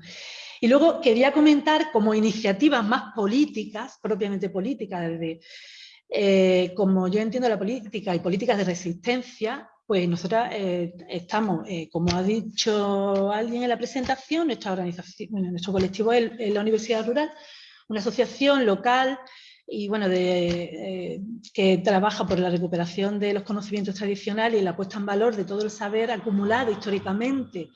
Y luego quería comentar como iniciativas más políticas, propiamente políticas, desde, eh, como yo entiendo la política y políticas de resistencia, pues nosotros eh, estamos, eh, como ha dicho alguien en la presentación, nuestra organización, nuestro colectivo es, la Universidad Rural, una asociación local y bueno, eh, que trabaja por la recuperación de los conocimientos tradicionales y la puesta en valor de todo el saber acumulado históricamente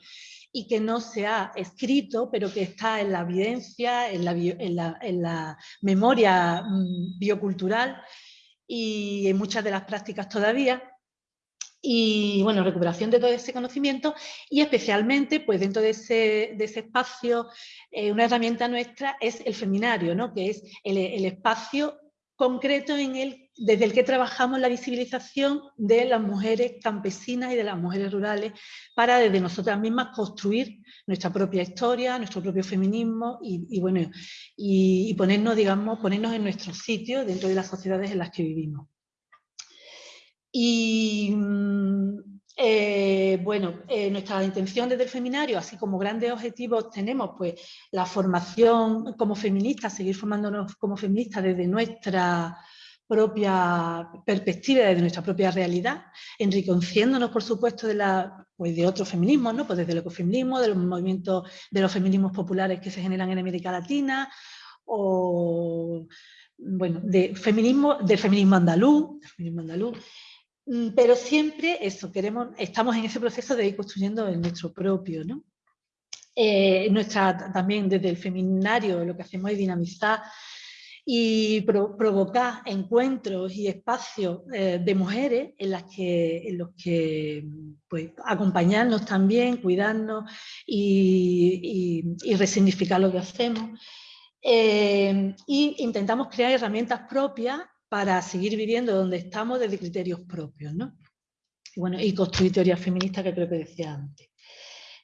y que no se ha escrito, pero que está en la evidencia, en la, en la memoria mm, biocultural y en muchas de las prácticas todavía y bueno, recuperación de todo ese conocimiento y especialmente pues dentro de ese, de ese espacio eh, una herramienta nuestra es el feminario, ¿no? que es el, espacio concreto en el, desde el que trabajamos la visibilización de las mujeres campesinas y de las mujeres rurales para desde nosotras mismas construir nuestra propia historia, nuestro propio feminismo y, bueno, y ponernos, digamos, ponernos en nuestro sitio dentro de las sociedades en las que vivimos. Y mm, eh, bueno, eh, nuestra intención desde el feminario, así como grandes objetivos tenemos pues la formación como feministas, seguir formándonos como feministas desde nuestra propia perspectiva, desde nuestra propia realidad, enriqueciéndonos por supuesto de, la, pues, de otros feminismos, ¿no? pues desde el ecofeminismo, de los movimientos, de los feminismos populares que se generan en América Latina, o bueno, de feminismo, del feminismo andaluz, pero siempre eso, queremos, estamos en ese proceso de ir construyendo el nuestro propio, ¿no? Eh, nuestra, también desde el feminario lo que hacemos es dinamizar y provocar encuentros y espacios eh, de mujeres en, las que, en los que pues, acompañarnos también, cuidarnos y, y, resignificar lo que hacemos. Eh, y intentamos crear herramientas propias para seguir viviendo donde estamos desde criterios propios, ¿no? Y, bueno, y construir teoría feminista que creo que decía antes.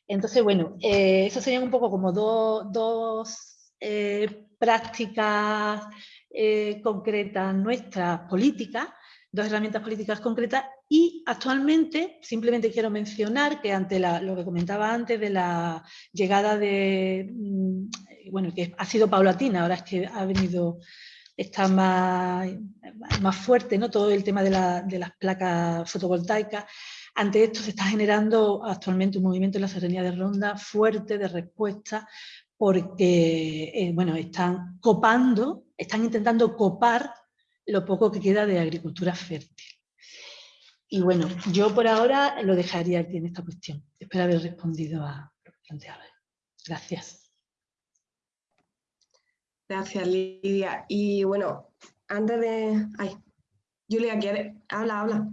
Entonces, bueno, eh, serían un poco como dos eh, prácticas eh, concretas nuestras políticas, dos herramientas políticas concretas y actualmente simplemente quiero mencionar que ante lo que comentaba antes de la llegada de, mm, bueno, que ha sido paulatina, ahora es que ha venido está más, más fuerte, ¿no? todo el tema de, las placas fotovoltaicas. Ante esto se está generando actualmente un movimiento en la serranía de Ronda fuerte de respuesta porque eh, bueno, están copando, están intentando copar lo poco que queda de agricultura fértil. Y bueno, yo por ahora lo dejaría aquí en esta cuestión. Espero haber respondido a lo que planteaba. Gracias. Gracias, Lidia. Y bueno, antes de... Ay, Julia, ¿quiere? Habla, habla.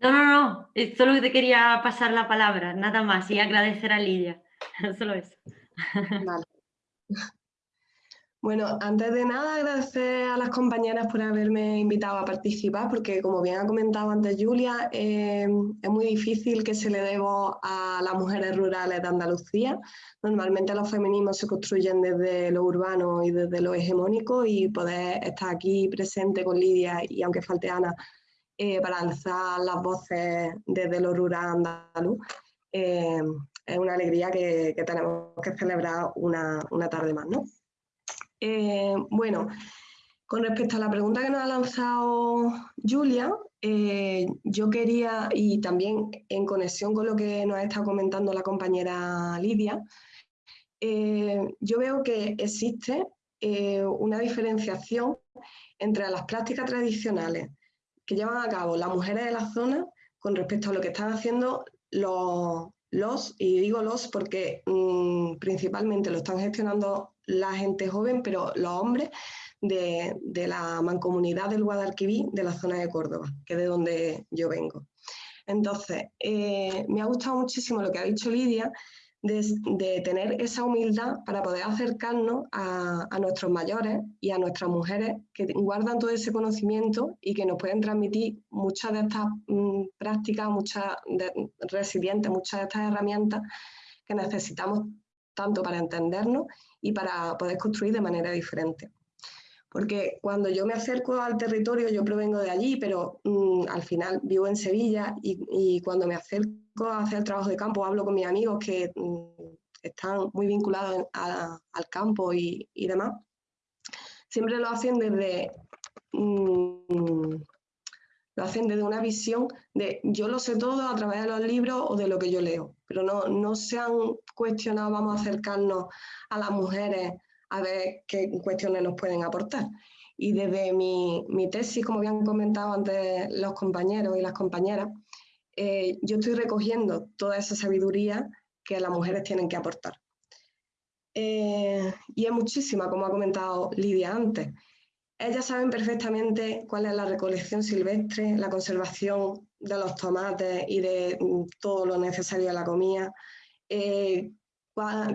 No, no, no, solo te quería pasar la palabra, nada más, y agradecer a Lidia, solo eso. Vale. Bueno, antes de nada agradecer a las compañeras por haberme invitado a participar, porque como bien ha comentado antes Julia, eh, es muy difícil que se le debo a las mujeres rurales de Andalucía. Normalmente los feminismos se construyen desde lo urbano y desde lo hegemónico y poder estar aquí presente con Lidia y aunque falte Ana, eh, para alzar las voces desde lo rural andaluz, eh, es una alegría que, tenemos que celebrar una, una tarde más, ¿no? Eh, bueno, con respecto a la pregunta que nos ha lanzado Julia, eh, yo quería, y también en conexión con lo que nos ha estado comentando la compañera Lidia, eh, yo veo que existe una diferenciación entre las prácticas tradicionales que llevan a cabo las mujeres de la zona con respecto a lo que están haciendo los, y digo los porque mm, principalmente lo están gestionando la gente joven, pero los hombres de, la mancomunidad del Guadalquivir de la zona de Córdoba, que es de donde yo vengo. Entonces, eh, me ha gustado muchísimo lo que ha dicho Lidia, de, tener esa humildad para poder acercarnos a, nuestros mayores y a nuestras mujeres que guardan todo ese conocimiento y que nos pueden transmitir muchas de estas mm, prácticas, muchas de, resilientes, muchas de estas herramientas que necesitamos tanto para entendernos y para poder construir de manera diferente. Porque cuando yo me acerco al territorio, yo provengo de allí, pero mm, al final vivo en Sevilla y, cuando me acerco a hacer trabajo de campo, hablo con mis amigos que mm, están muy vinculados al campo y, demás, siempre lo hacen desde... Mm, lo hacen desde una visión de yo lo sé todo a través de los libros o de lo que yo leo, pero no, no se han cuestionado, vamos a acercarnos a las mujeres a ver qué cuestiones nos pueden aportar. Y desde mi, tesis, como habían comentado antes los compañeros y las compañeras, eh, yo estoy recogiendo toda esa sabiduría que las mujeres tienen que aportar. Eh, y es muchísima, como ha comentado Lidia antes. Ellas saben perfectamente cuál es la recolección silvestre, la conservación de los tomates y de mm, todo lo necesario a la comida, eh,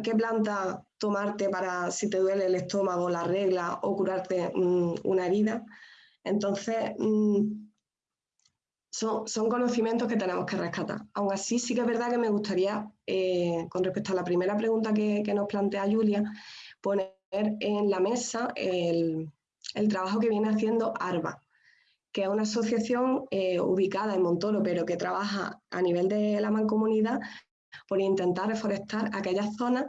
qué planta tomarte para si te duele el estómago, la regla o curarte mm, una herida. Entonces, mm, son, son, conocimientos que tenemos que rescatar. Aún así, sí que es verdad que me gustaría, eh, con respecto a la primera pregunta que, nos plantea Julia, poner en la mesa el, trabajo que viene haciendo ARBA, que es una asociación eh, ubicada en Montoro, pero que trabaja a nivel de la mancomunidad por intentar reforestar aquellas zonas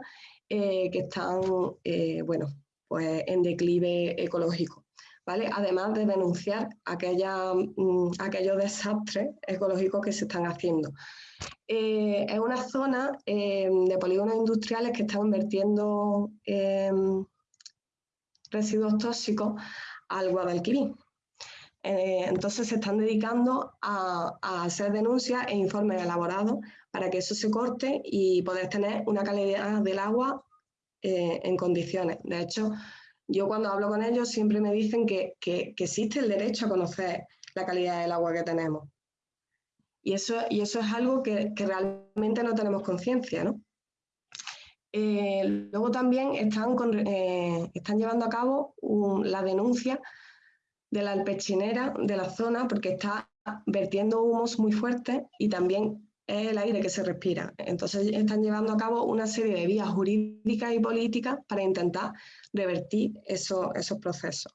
eh, que están eh, bueno, pues en declive ecológico. ¿vale? Además de denunciar aquella, mm, aquellos desastres ecológicos que se están haciendo. Es una zona de polígonos industriales que están vertiendo residuos tóxicos al Guadalquivir. entonces se están dedicando a, a, hacer denuncias e informes elaborados para que eso se corte y poder tener una calidad del agua eh, en condiciones. De hecho, yo cuando hablo con ellos siempre me dicen que, existe el derecho a conocer la calidad del agua que tenemos. Y eso, y eso es algo que, realmente no tenemos conciencia, ¿no? Eh, luego también están, eh, están llevando a cabo la denuncia de la alpechinera de la zona porque está vertiendo humos muy fuertes y también es el aire que se respira. Entonces están llevando a cabo una serie de vías jurídicas y políticas para intentar revertir esos procesos.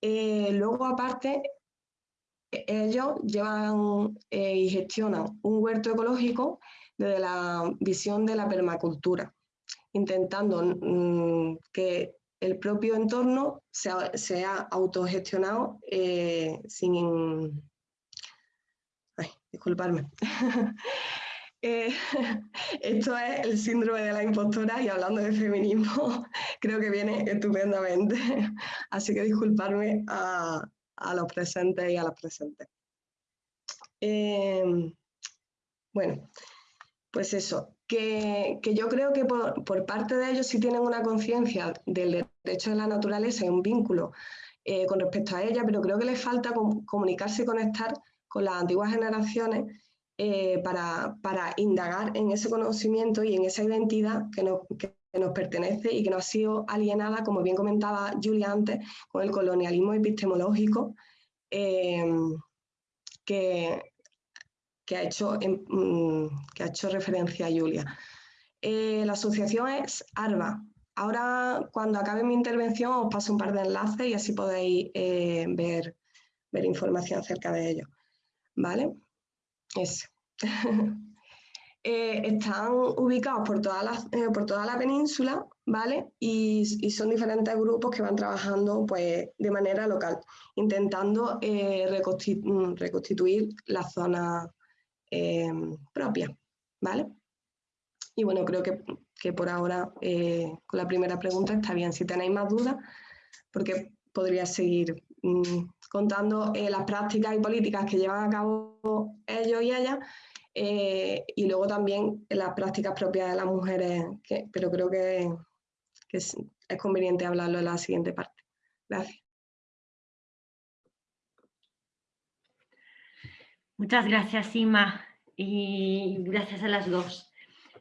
Eh, luego, aparte, ellos llevan y gestionan un huerto ecológico desde la visión de la permacultura, intentando mm, que el propio entorno sea, sea autogestionado eh, sin, disculparme. Eh, esto es el síndrome de la impostora y hablando de feminismo creo que viene estupendamente. Así que disculparme a, los presentes y a las presentes. Eh, bueno, pues eso, que, yo creo que por, parte de ellos sí tienen una conciencia del derecho de la naturaleza y un vínculo eh, con respecto a ella, pero creo que les falta comunicarse y conectar con las antiguas generaciones eh, para, indagar en ese conocimiento y en esa identidad que nos, pertenece y que nos ha sido alienada, como bien comentaba Julia antes, con el colonialismo epistemológico eh, que, que, ha hecho, mm, que ha hecho referencia a Julia. Eh, la asociación es ARBA. Ahora, cuando acabe mi intervención, os paso un par de enlaces y así podéis ver, ver información acerca de ello. ¿vale? eh, están ubicados por toda, la, eh, por toda la península, ¿vale? Y, son diferentes grupos que van trabajando pues, de manera local, intentando eh, reconstituir la zona em, propia, ¿vale? Y bueno, creo que, que por ahora eh, con la primera pregunta está bien. Si tenéis más dudas, porque podría seguir mm, contando eh, las prácticas y políticas que llevan a cabo ellos y ellas Eh, y luego también las prácticas propias de las mujeres, pero creo que, es, conveniente hablarlo en la siguiente parte. Gracias. Muchas gracias, Ima, y gracias a las dos.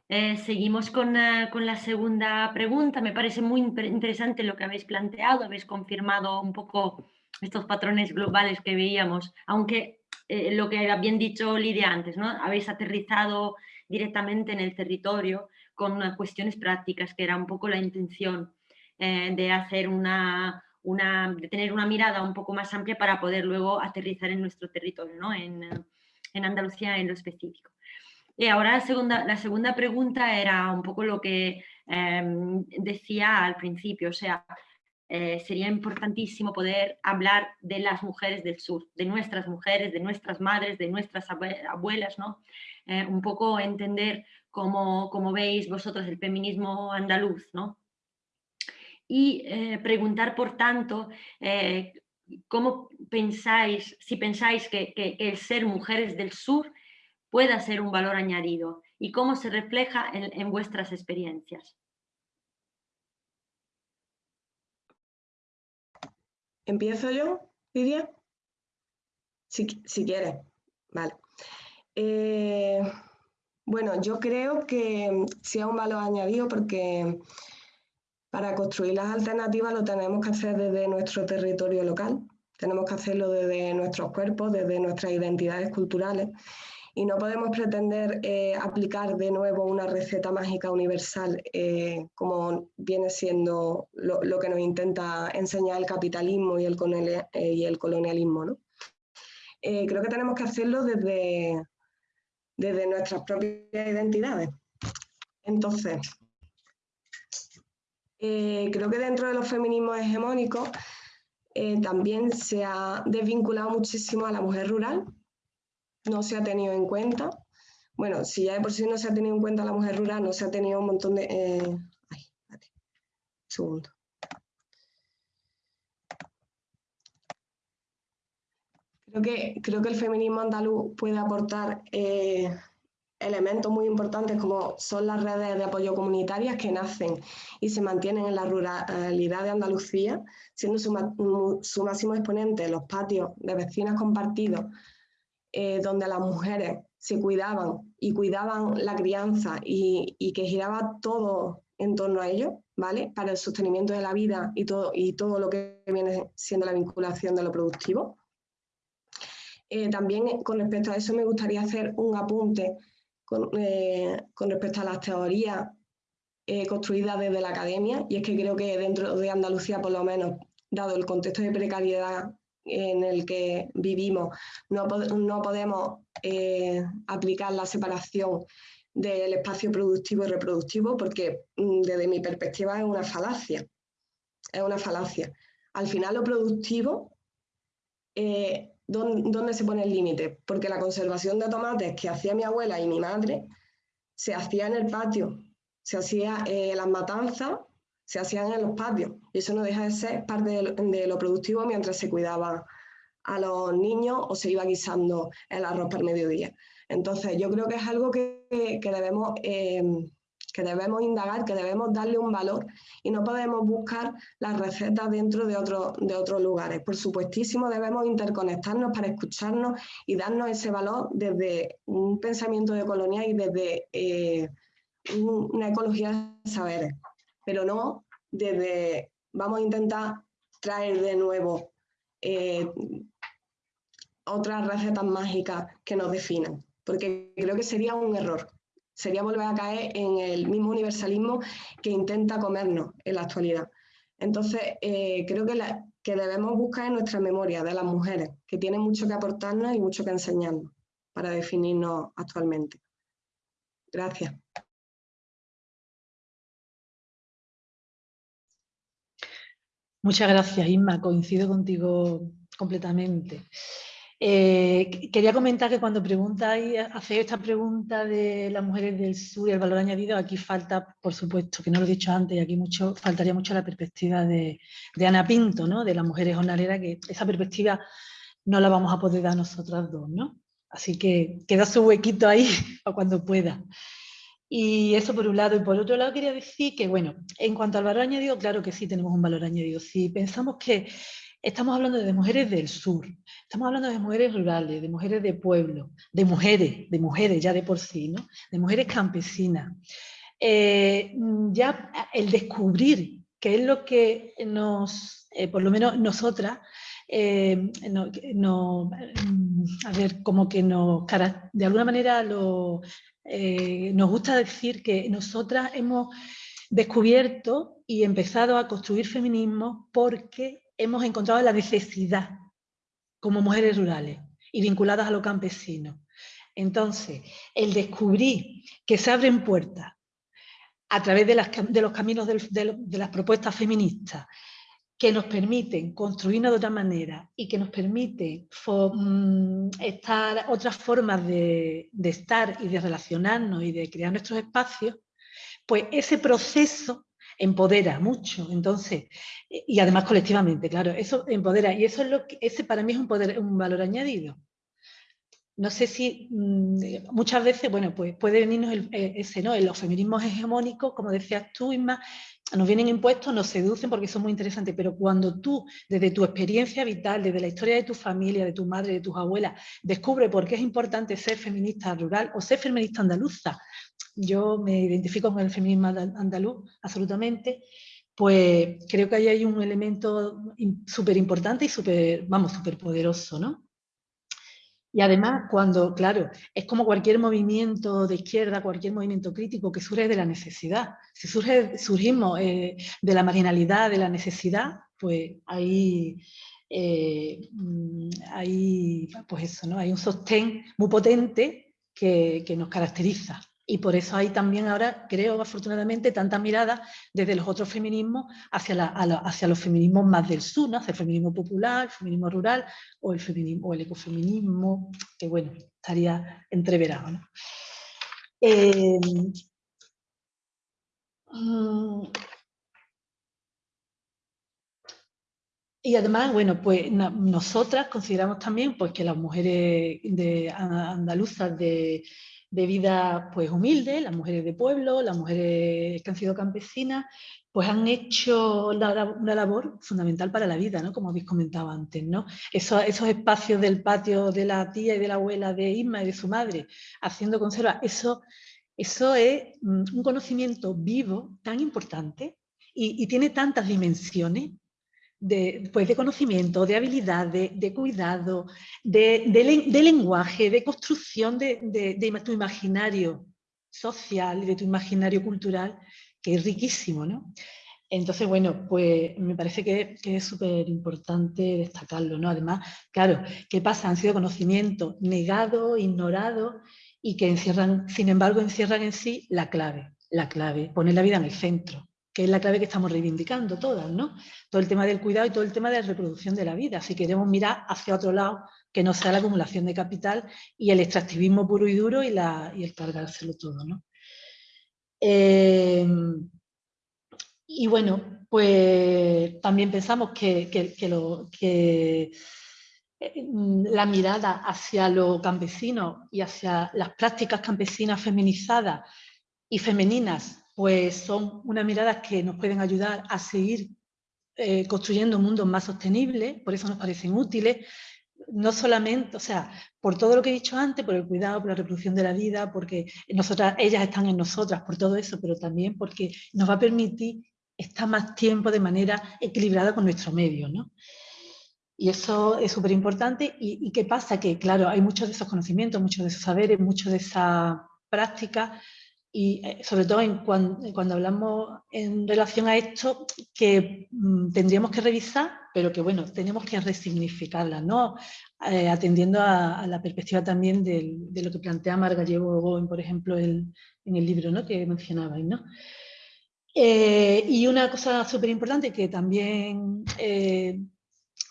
Eh, seguimos con, eh, con, la segunda pregunta. Me parece muy interesante lo que habéis planteado, habéis confirmado un poco estos patrones globales que veíamos, aunque eh, lo que había bien dicho Lidia antes, ¿no? habéis aterrizado directamente en el territorio con cuestiones prácticas, que era un poco la intención de hacer una, una, de tener una mirada un poco más amplia para poder luego aterrizar en nuestro territorio, ¿no? en, en Andalucía en lo específico. Y ahora la segunda, la segunda pregunta era un poco lo que em, decía al principio, o sea, eh, sería importantísimo poder hablar de las mujeres del sur, de nuestras mujeres, de nuestras madres, de nuestras abuelas, ¿no? Eh, un poco entender cómo, cómo, veis vosotros el feminismo andaluz, ¿no? Y eh, preguntar, por tanto, cómo pensáis, si pensáis que, el ser mujeres del sur pueda ser un valor añadido y cómo se refleja en vuestras experiencias. ¿Empiezo yo, Lidia? Si, si quieres, vale. Eh, bueno, yo creo que sea un valor añadido porque para construir las alternativas lo tenemos que hacer desde nuestro territorio local, tenemos que hacerlo desde nuestros cuerpos, desde nuestras identidades culturales y no podemos pretender eh, aplicar de nuevo una receta mágica universal eh, como viene siendo lo, que nos intenta enseñar el capitalismo y el, eh, y el colonialismo. ¿no? creo que tenemos que hacerlo desde, desde nuestras propias identidades. Entonces, creo que dentro de los feminismos hegemónicos también se ha desvinculado muchísimo a la mujer rural, no se ha tenido en cuenta. Bueno, si ya de por sí no se ha tenido en cuenta la mujer rural, no se ha tenido un montón de... Eh, ay, segundo. Creo que, creo que el feminismo andaluz puede aportar eh, elementos muy importantes como son las redes de apoyo comunitarias que nacen y se mantienen en la ruralidad de Andalucía, siendo su, máximo exponente los patios de vecinas compartidos eh, donde las mujeres se cuidaban y cuidaban la crianza y, que giraba todo en torno a ello, ¿vale? Para el sostenimiento de la vida y todo, y todo lo que viene siendo la vinculación de lo productivo. Eh, también con respecto a eso me gustaría hacer un apunte con, eh, respecto a las teorías construidas desde la academia y es que creo que dentro de Andalucía por lo menos, dado el contexto de precariedad en el que vivimos. No, no podemos eh, aplicar la separación del espacio productivo y reproductivo porque mm, desde mi perspectiva es una falacia. Es una falacia. Al final lo productivo, eh, ¿dónde, se pone el límite? Porque la conservación de tomates que hacía mi abuela y mi madre se hacía en el patio, se hacía eh, las matanzas se hacían en los patios y eso no deja de ser parte de lo, productivo mientras se cuidaba a los niños o se iba guisando el arroz para el mediodía. Entonces yo creo que es algo que, debemos, em, que debemos indagar, que debemos darle un valor y no podemos buscar las recetas dentro de, otro, de otros lugares. Por supuestísimo debemos interconectarnos para escucharnos y darnos ese valor desde un pensamiento de colonia y desde eh, una ecología de saberes pero no desde vamos a intentar traer de nuevo eh, otras recetas mágicas que nos definan, porque creo que sería un error. Sería volver a caer en el mismo universalismo que intenta comernos en la actualidad. Entonces, eh, creo que, que debemos buscar en nuestra memoria de las mujeres, que tienen mucho que aportarnos y mucho que enseñarnos para definirnos actualmente. Gracias. Muchas gracias, Isma. Coincido contigo completamente. Eh, quería comentar que cuando preguntáis, hacéis esta pregunta de las mujeres del sur y el valor añadido, aquí falta, por supuesto, que no lo he dicho antes, y aquí faltaría mucho la perspectiva de, Ana Pinto, ¿no? de las mujeres jornaleras, que esa perspectiva no la vamos a poder dar nosotras dos. ¿no? Así que queda su huequito ahí para cuando pueda. Y eso por un lado. Y por otro lado quería decir que, bueno, en cuanto al valor añadido, claro que sí tenemos un valor añadido. Si pensamos que estamos hablando de mujeres del sur, estamos hablando de mujeres rurales, de mujeres de pueblo, de mujeres, de mujeres ya de por sí, ¿no? De mujeres campesinas. Eh, ya el descubrir qué es lo que nos, eh, por lo menos nosotras, eh, no, a ver, como que nos, de alguna manera nos gusta decir que nosotras hemos descubierto y empezado a construir feminismo porque hemos encontrado la necesidad como mujeres rurales y vinculadas a lo campesino. Entonces, el descubrir que se abren puertas a través de, los caminos de las propuestas feministas que nos permiten construirnos de otra manera y que nos permiten mm, estar otras formas de, estar y de relacionarnos y de crear nuestros espacios, pues ese proceso empodera mucho, entonces, y además colectivamente, claro, eso empodera, y eso es lo que, ese para mí es un, poder, un valor añadido. No sé si mm, muchas veces, bueno, pues puede venirnos eh, ese, ¿no? Los feminismos hegemónicos, como decías tú, Isma, nos vienen impuestos, nos seducen porque son muy interesantes, pero cuando tú, desde tu experiencia vital, desde la historia de tu familia, de tu madre, de tus abuelas, descubre por qué es importante ser feminista rural o ser feminista andaluza, yo me identifico con el feminismo andaluz absolutamente, pues creo que ahí hay un elemento súper importante y súper, vamos, súper poderoso, ¿no? Y además, cuando, claro, es como cualquier movimiento de izquierda, cualquier movimiento crítico que surge de la necesidad. Si surge, surgimos eh, de la marginalidad, de la necesidad, pues ahí, eh, mm, pues eso, ¿no? hay un sostén muy potente que, que nos caracteriza. Y por eso hay también ahora, creo, afortunadamente, tanta mirada desde los otros feminismos hacia, hacia los feminismos más del sur, hacia el feminismo popular, el feminismo rural o el, ecofeminismo, que bueno, estaría entreverado. Eh, mm, y además, bueno, pues nosotras consideramos también pues, que las mujeres andaluzas de, de vida pues humilde, las mujeres de pueblo, las mujeres que han sido campesinas, pues han hecho una labor fundamental para la vida, ¿no? como habéis comentado antes. ¿no? Esos, espacios del patio de la tía y de la abuela de Isma y de su madre, haciendo conserva, eso, eso es mm, un conocimiento vivo tan importante y, y tiene tantas dimensiones de, pues de conocimiento, de habilidad, de, cuidado, de, lenguaje, de construcción de, tu imaginario social y de tu imaginario cultural, que es riquísimo, ¿no? Entonces, bueno, pues me parece que, es súper importante destacarlo, ¿no? Además, claro, ¿qué pasa? Han sido conocimientos negados, ignorados y que encierran, sin embargo, encierran en sí la clave, la clave, poner la vida en el centro que es la clave que estamos reivindicando todas, ¿no? Todo el tema del cuidado y todo el tema de la reproducción de la vida. Si queremos mirar hacia otro lado, que no sea la acumulación de capital y el extractivismo puro y duro y, el cargárselo todo, ¿no? Eh, y bueno, pues también pensamos que, lo, que eh, la mirada hacia lo campesino y hacia las prácticas campesinas feminizadas y femeninas pues son unas miradas que nos pueden ayudar a seguir eh, construyendo mundos más sostenibles, por eso nos parecen útiles, no solamente, o sea, por todo lo que he dicho antes, por el cuidado, por la reproducción de la vida, porque ellas están en nosotras, por todo eso, pero también porque nos va a permitir estar más tiempo de manera equilibrada con nuestro medio, ¿no? Y eso es súper importante. ¿Y, ¿Y, qué pasa? Que, claro, hay muchos de esos conocimientos, muchos de esos saberes, muchos de esa práctica y eh, sobre todo en cuando, hablamos en relación a esto, que mm, tendríamos que revisar, pero que bueno, tenemos que resignificarla, ¿no? Eh, atendiendo a, la perspectiva también de lo que plantea Margallego, por ejemplo, en el libro ¿no? que mencionabais. ¿no? Eh, y una cosa súper importante que también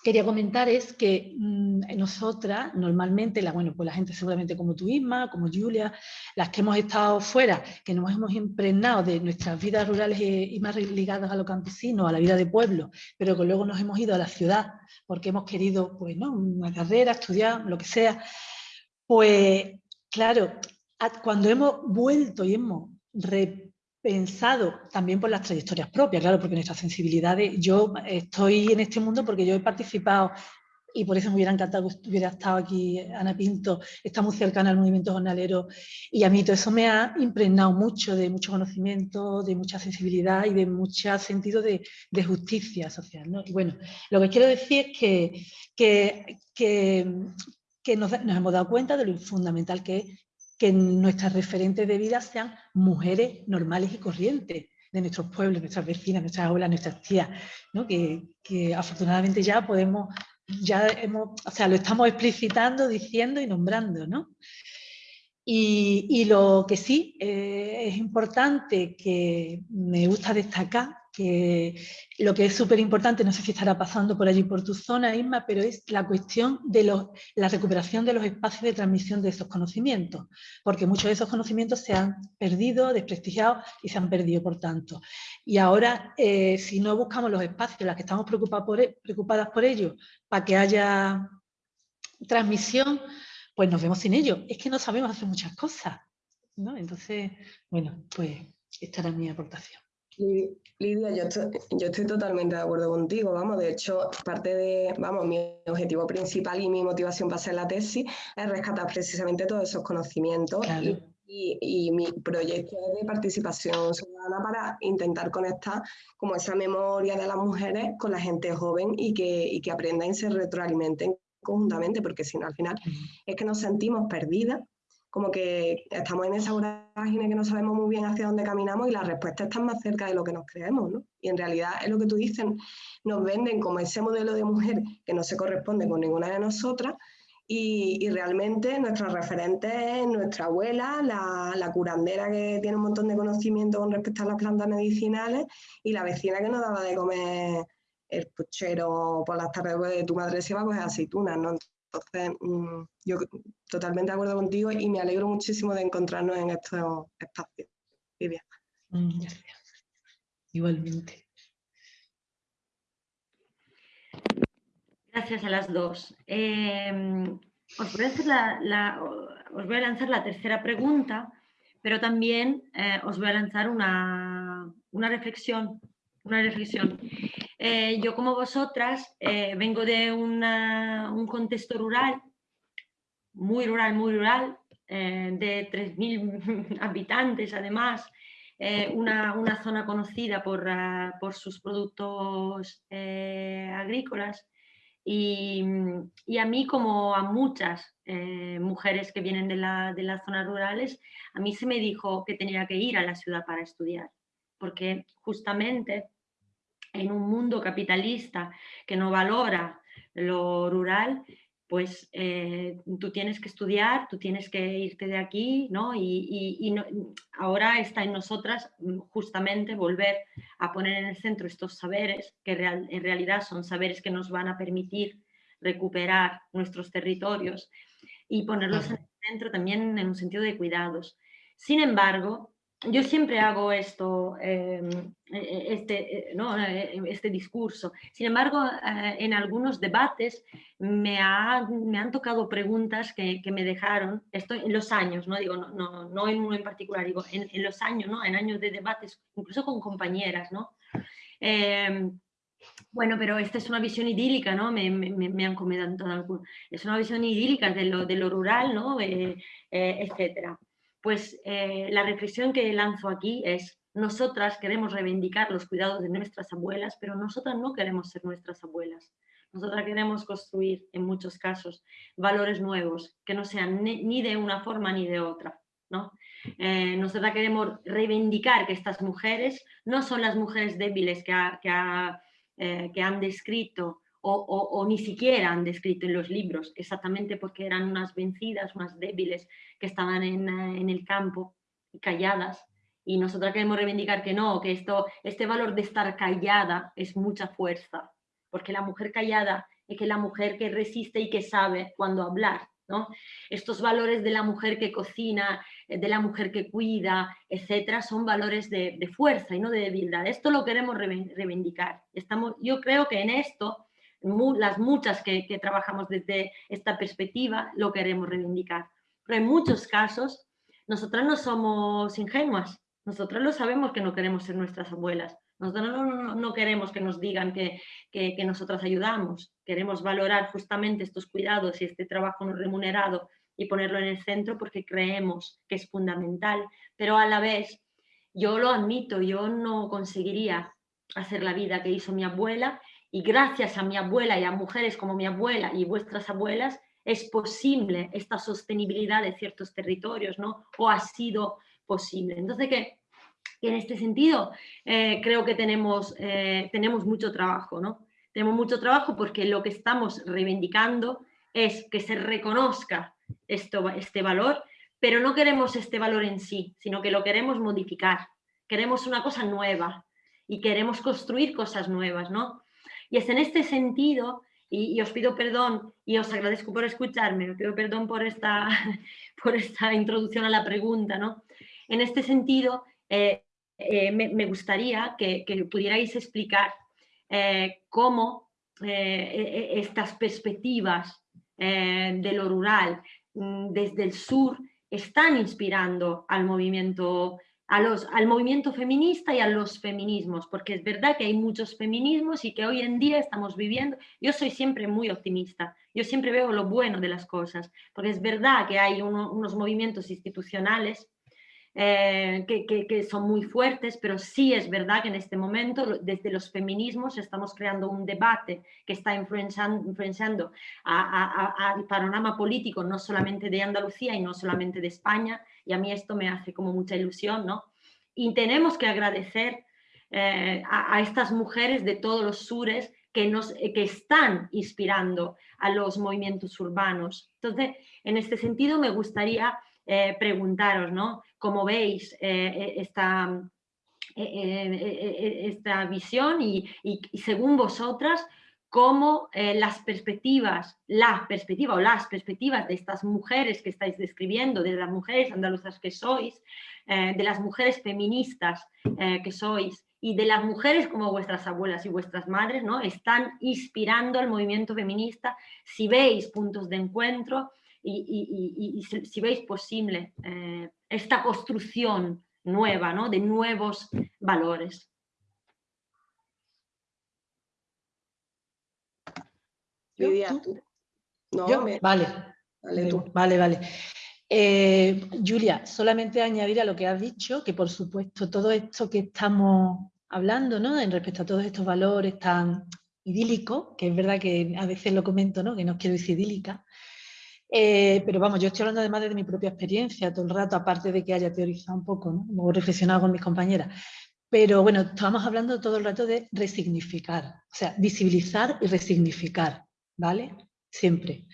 quería comentar es que mm, nosotras, normalmente, la, bueno, pues la gente seguramente como tú misma, como Julia, las que hemos estado fuera, que nos hemos impregnado de nuestras vidas rurales y, más ligadas a lo campesino, a la vida de pueblo, pero que luego nos hemos ido a la ciudad porque hemos querido, pues, ¿no? una carrera, estudiar, lo que sea, Pues claro, cuando hemos vuelto y hemos repensado también por las trayectorias propias, claro, porque nuestras sensibilidades, yo estoy en este mundo porque yo he participado y por eso me hubiera encantado que hubiera estado aquí Ana Pinto, está muy cercana al movimiento jornalero y a mí todo eso me ha impregnado mucho de mucho conocimiento, de mucha sensibilidad y de mucho sentido de, justicia social. Y bueno, lo que quiero decir es que, que, que, nos, hemos dado cuenta de lo fundamental que es que nuestras referentes de vida sean mujeres normales y corrientes de nuestros pueblos, nuestras vecinas, nuestras abuelas, nuestras tías, que, que afortunadamente ya podemos ya hemos, o sea, lo estamos explicitando, diciendo y nombrando, ¿no? Y, lo que sí eh, es importante, que me gusta destacar, lo que es súper importante, no sé si estará pasando por allí por tu zona, Isma, pero es la cuestión de la recuperación de los espacios de transmisión de esos conocimientos, porque muchos de esos conocimientos se han perdido, desprestigiado y se han perdido, por tanto. Y ahora, eh, si no buscamos los espacios los que estamos por, e, preocupadas por ello, para que haya transmisión, pues nos vemos sin ello. Es que no sabemos hacer muchas cosas. ¿no? Entonces, bueno, pues esta era mi aportación. Lidia, yo estoy, totalmente de acuerdo contigo, vamos, de hecho, parte de, vamos, mi objetivo principal y mi motivación para hacer la tesis es rescatar precisamente todos esos conocimientos y, mi proyecto es de participación ciudadana para intentar conectar como esa memoria de las mujeres con la gente joven y que, y que aprendan y se retroalimenten conjuntamente, porque si no, al final es que nos sentimos perdidas como que estamos en esa vorágine que no sabemos muy bien hacia dónde caminamos y la respuesta está más cerca de lo que nos creemos, ¿no? Y en realidad es lo que tú dices, nos venden como ese modelo de mujer que no se corresponde con ninguna de nosotras y, realmente nuestra referente es nuestra abuela, la, la, curandera que tiene un montón de conocimiento con respecto a las plantas medicinales y la vecina que nos daba de comer el puchero por las tardes de tu madre se iba a coger aceitunas, ¿no? Entonces, mm, yo totalmente de acuerdo contigo y me alegro muchísimo de encontrarnos en estos espacios. Vivian. Mm, Igualmente. Gracias a las dos. Em, os, voy a lanzar la tercera pregunta, pero también eh, os voy a lanzar una, una reflexión. Una reflexión. Eh, yo como vosotras eh, vengo de un contexto rural, muy rural, muy rural, eh, de 3.000 habitantes además, una, zona conocida por, ah, sus productos agrícolas. Y, a mí como a muchas mujeres que vienen de, de las zonas rurales, a mí se me dijo que tenía que ir a la ciudad para estudiar, porque justamente en un mundo capitalista que no valora lo rural, pues eh, tú tienes que estudiar, tú tienes que irte de aquí, ¿no? Y, ahora está en nosotras mm, justamente volver a poner en el centro estos saberes, que en realidad son saberes que nos van a permitir recuperar nuestros territorios y ponerlos en el centro también en un sentido de cuidados. Sin embargo, yo siempre hago esto, em, e, e, este, e, este discurso. Sin embargo, eh, en algunos debates me, me, han tocado preguntas que, me dejaron, esto en los años, no digo, no, no, en uno en particular, digo, en, los años, ¿no? en años de debates, incluso con compañeras, ¿no? Em, bueno, pero esta es una visión idílica, ¿no? Me, me, han comentado, es una visión idílica de lo, de lo rural, ¿no? Eh, eh, etcétera pues eh, la reflexión que lanzo aquí es, nosotras queremos reivindicar los cuidados de nuestras abuelas, pero nosotras no queremos ser nuestras abuelas. Nosotras queremos construir, en muchos casos, valores nuevos, que no sean ni de una forma ni de otra. ¿no? Eh, nosotras queremos reivindicar que estas mujeres no son las mujeres débiles que, eh, que han descrito o, ni siquiera han descrito en los libros, exactamente porque eran unas vencidas, unas débiles que estaban en, eh, el campo calladas. Y nosotros queremos reivindicar que no, que esto, este valor de estar callada es mucha fuerza, porque la mujer callada es que la mujer que resiste y que sabe cuándo hablar. ¿no? Estos valores de la mujer que cocina, eh, de la mujer que cuida, etcétera, son valores de, fuerza y no de debilidad. Esto lo queremos reivindicar. Estamos, yo creo que en esto las muchas que, trabajamos desde esta perspectiva lo queremos reivindicar. pero en muchos casos nosotras no somos ingenuas, nosotras lo sabemos que no queremos ser nuestras abuelas, nosotros no, queremos que nos digan que, que, nosotras ayudamos, queremos valorar justamente estos cuidados y este trabajo no remunerado y ponerlo en el centro porque creemos que es fundamental, pero a la vez yo lo admito, yo no conseguiría hacer la vida que hizo mi abuela y gracias a mi abuela y a mujeres como mi abuela y vuestras abuelas es posible esta sostenibilidad de ciertos territorios, ¿no? O ha sido posible. Entonces, que en este sentido eh, creo que tenemos, eh, tenemos mucho trabajo, ¿no? Tenemos mucho trabajo porque lo que estamos reivindicando es que se reconozca esto, este valor, pero no queremos este valor en sí, sino que lo queremos modificar. Queremos una cosa nueva y queremos construir cosas nuevas, ¿no? Y es en este sentido, y, os pido perdón y os agradezco por escucharme, os pido perdón por esta, por esta introducción a la pregunta, ¿no? En este sentido, eh, eh, me, gustaría que, pudierais explicar eh, cómo e, e, estas perspectivas de lo rural mm, desde el sur están inspirando al movimiento, a los, al movimiento feminista y a los feminismos, porque es verdad que hay muchos feminismos y que hoy en día estamos viviendo, yo soy siempre muy optimista, yo siempre veo lo bueno de las cosas, porque es verdad que hay unos movimientos institucionales eh, que, son muy fuertes, pero sí es verdad que en este momento desde los feminismos estamos creando un debate que está influenciando, influenciando al panorama político no solamente de Andalucía y no solamente de España, y a mí esto me hace como mucha ilusión, ¿no? Y tenemos que agradecer eh, a, estas mujeres de todos los sures que, nos, que están inspirando a los movimientos urbanos. Entonces, en este sentido me gustaría eh, preguntaros, ¿no? Cómo veis eh, eh, esta, esta visión y, según vosotras, cómo las perspectivas, la perspectiva o las perspectivas de estas mujeres que estáis describiendo, de las mujeres andaluzas que sois, de las mujeres feministas que sois y de las mujeres como vuestras abuelas y vuestras madres, ¿no? están inspirando al movimiento feminista, si veis puntos de encuentro, y, si, veis posible eh, esta construcción nueva, ¿no? de nuevos valores. No, Vale. Vale, vale. Eh, Julia, solamente añadir a lo que has dicho, que por supuesto todo esto que estamos hablando, ¿no? En respecto a todos estos valores tan idílicos, que es verdad que a veces lo comento, ¿no? Que no quiero decir idílica, eh, pero vamos, yo estoy hablando además de mi propia experiencia todo el rato, aparte de que haya teorizado un poco, ¿no? o reflexionado con mis compañeras. Pero bueno, estamos hablando todo el rato de resignificar, o sea, visibilizar y resignificar, ¿vale? Siempre.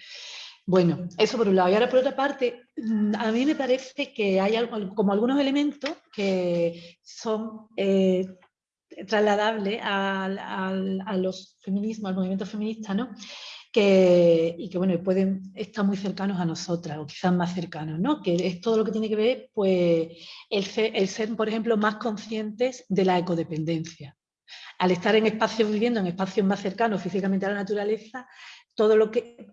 Bueno, eso por un lado. Y ahora por otra parte, mm, a mí me parece que hay algo, como algunos elementos que son eh, trasladables a los feminismos, al movimiento feminista, ¿no? y que bueno, pueden estar muy cercanos a nosotras o quizás más cercanos, ¿no? que es todo lo que tiene que ver pues, el ser, por ejemplo, más conscientes de la ecodependencia. Al estar en espacios, viviendo en espacios más cercanos físicamente a la naturaleza, todo lo que...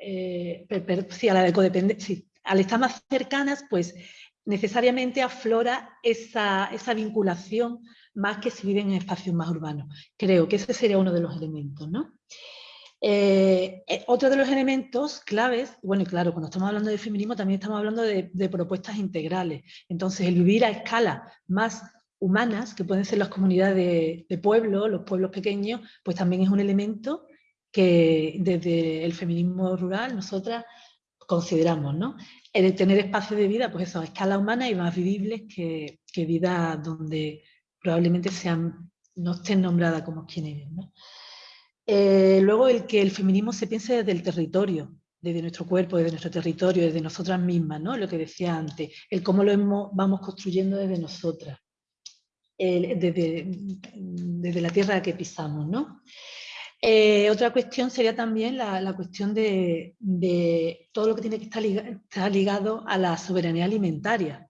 Eh, sí, a la ecodependencia, al estar más cercanas, pues necesariamente aflora esa, esa vinculación más que si viven en espacios más urbanos. Creo que ese sería uno de los elementos, ¿no? Eh, eh, otro de los elementos claves, bueno, y claro, cuando estamos hablando de feminismo también estamos hablando de, propuestas integrales. Entonces, el vivir a escala más humanas, que pueden ser las comunidades de, pueblo, los pueblos pequeños, pues también es un elemento que desde el feminismo rural nosotras consideramos, ¿no? El tener espacios de vida, pues eso, a escala humana y más vivibles que, que donde probablemente sean, no estén nombradas como quienes, ¿no? Eh, luego el que el feminismo se piense desde el territorio, desde nuestro cuerpo, desde nuestro territorio, desde nosotras mismas, ¿no? lo que decía antes, el cómo lo vamos construyendo desde nosotras, desde, la tierra que pisamos. ¿no? Eh, otra cuestión sería también la, cuestión de, todo lo que tiene que estar ligado a la soberanía alimentaria.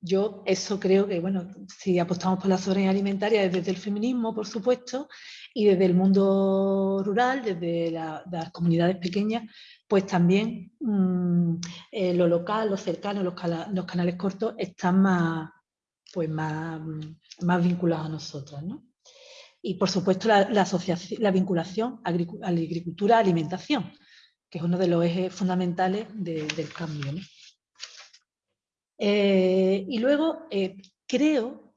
yo eso creo que, bueno, si apostamos por la soberanía alimentaria desde el feminismo, por supuesto, y desde el mundo rural, desde las comunidades pequeñas, pues también mm, eh, lo local, lo cercano, los, canales cortos están más, pues más, más vinculados a nosotros. Y por supuesto la, asociación, la vinculación a la agricultura-alimentación, que es uno de los ejes fundamentales del cambio. Eh, y luego eh, creo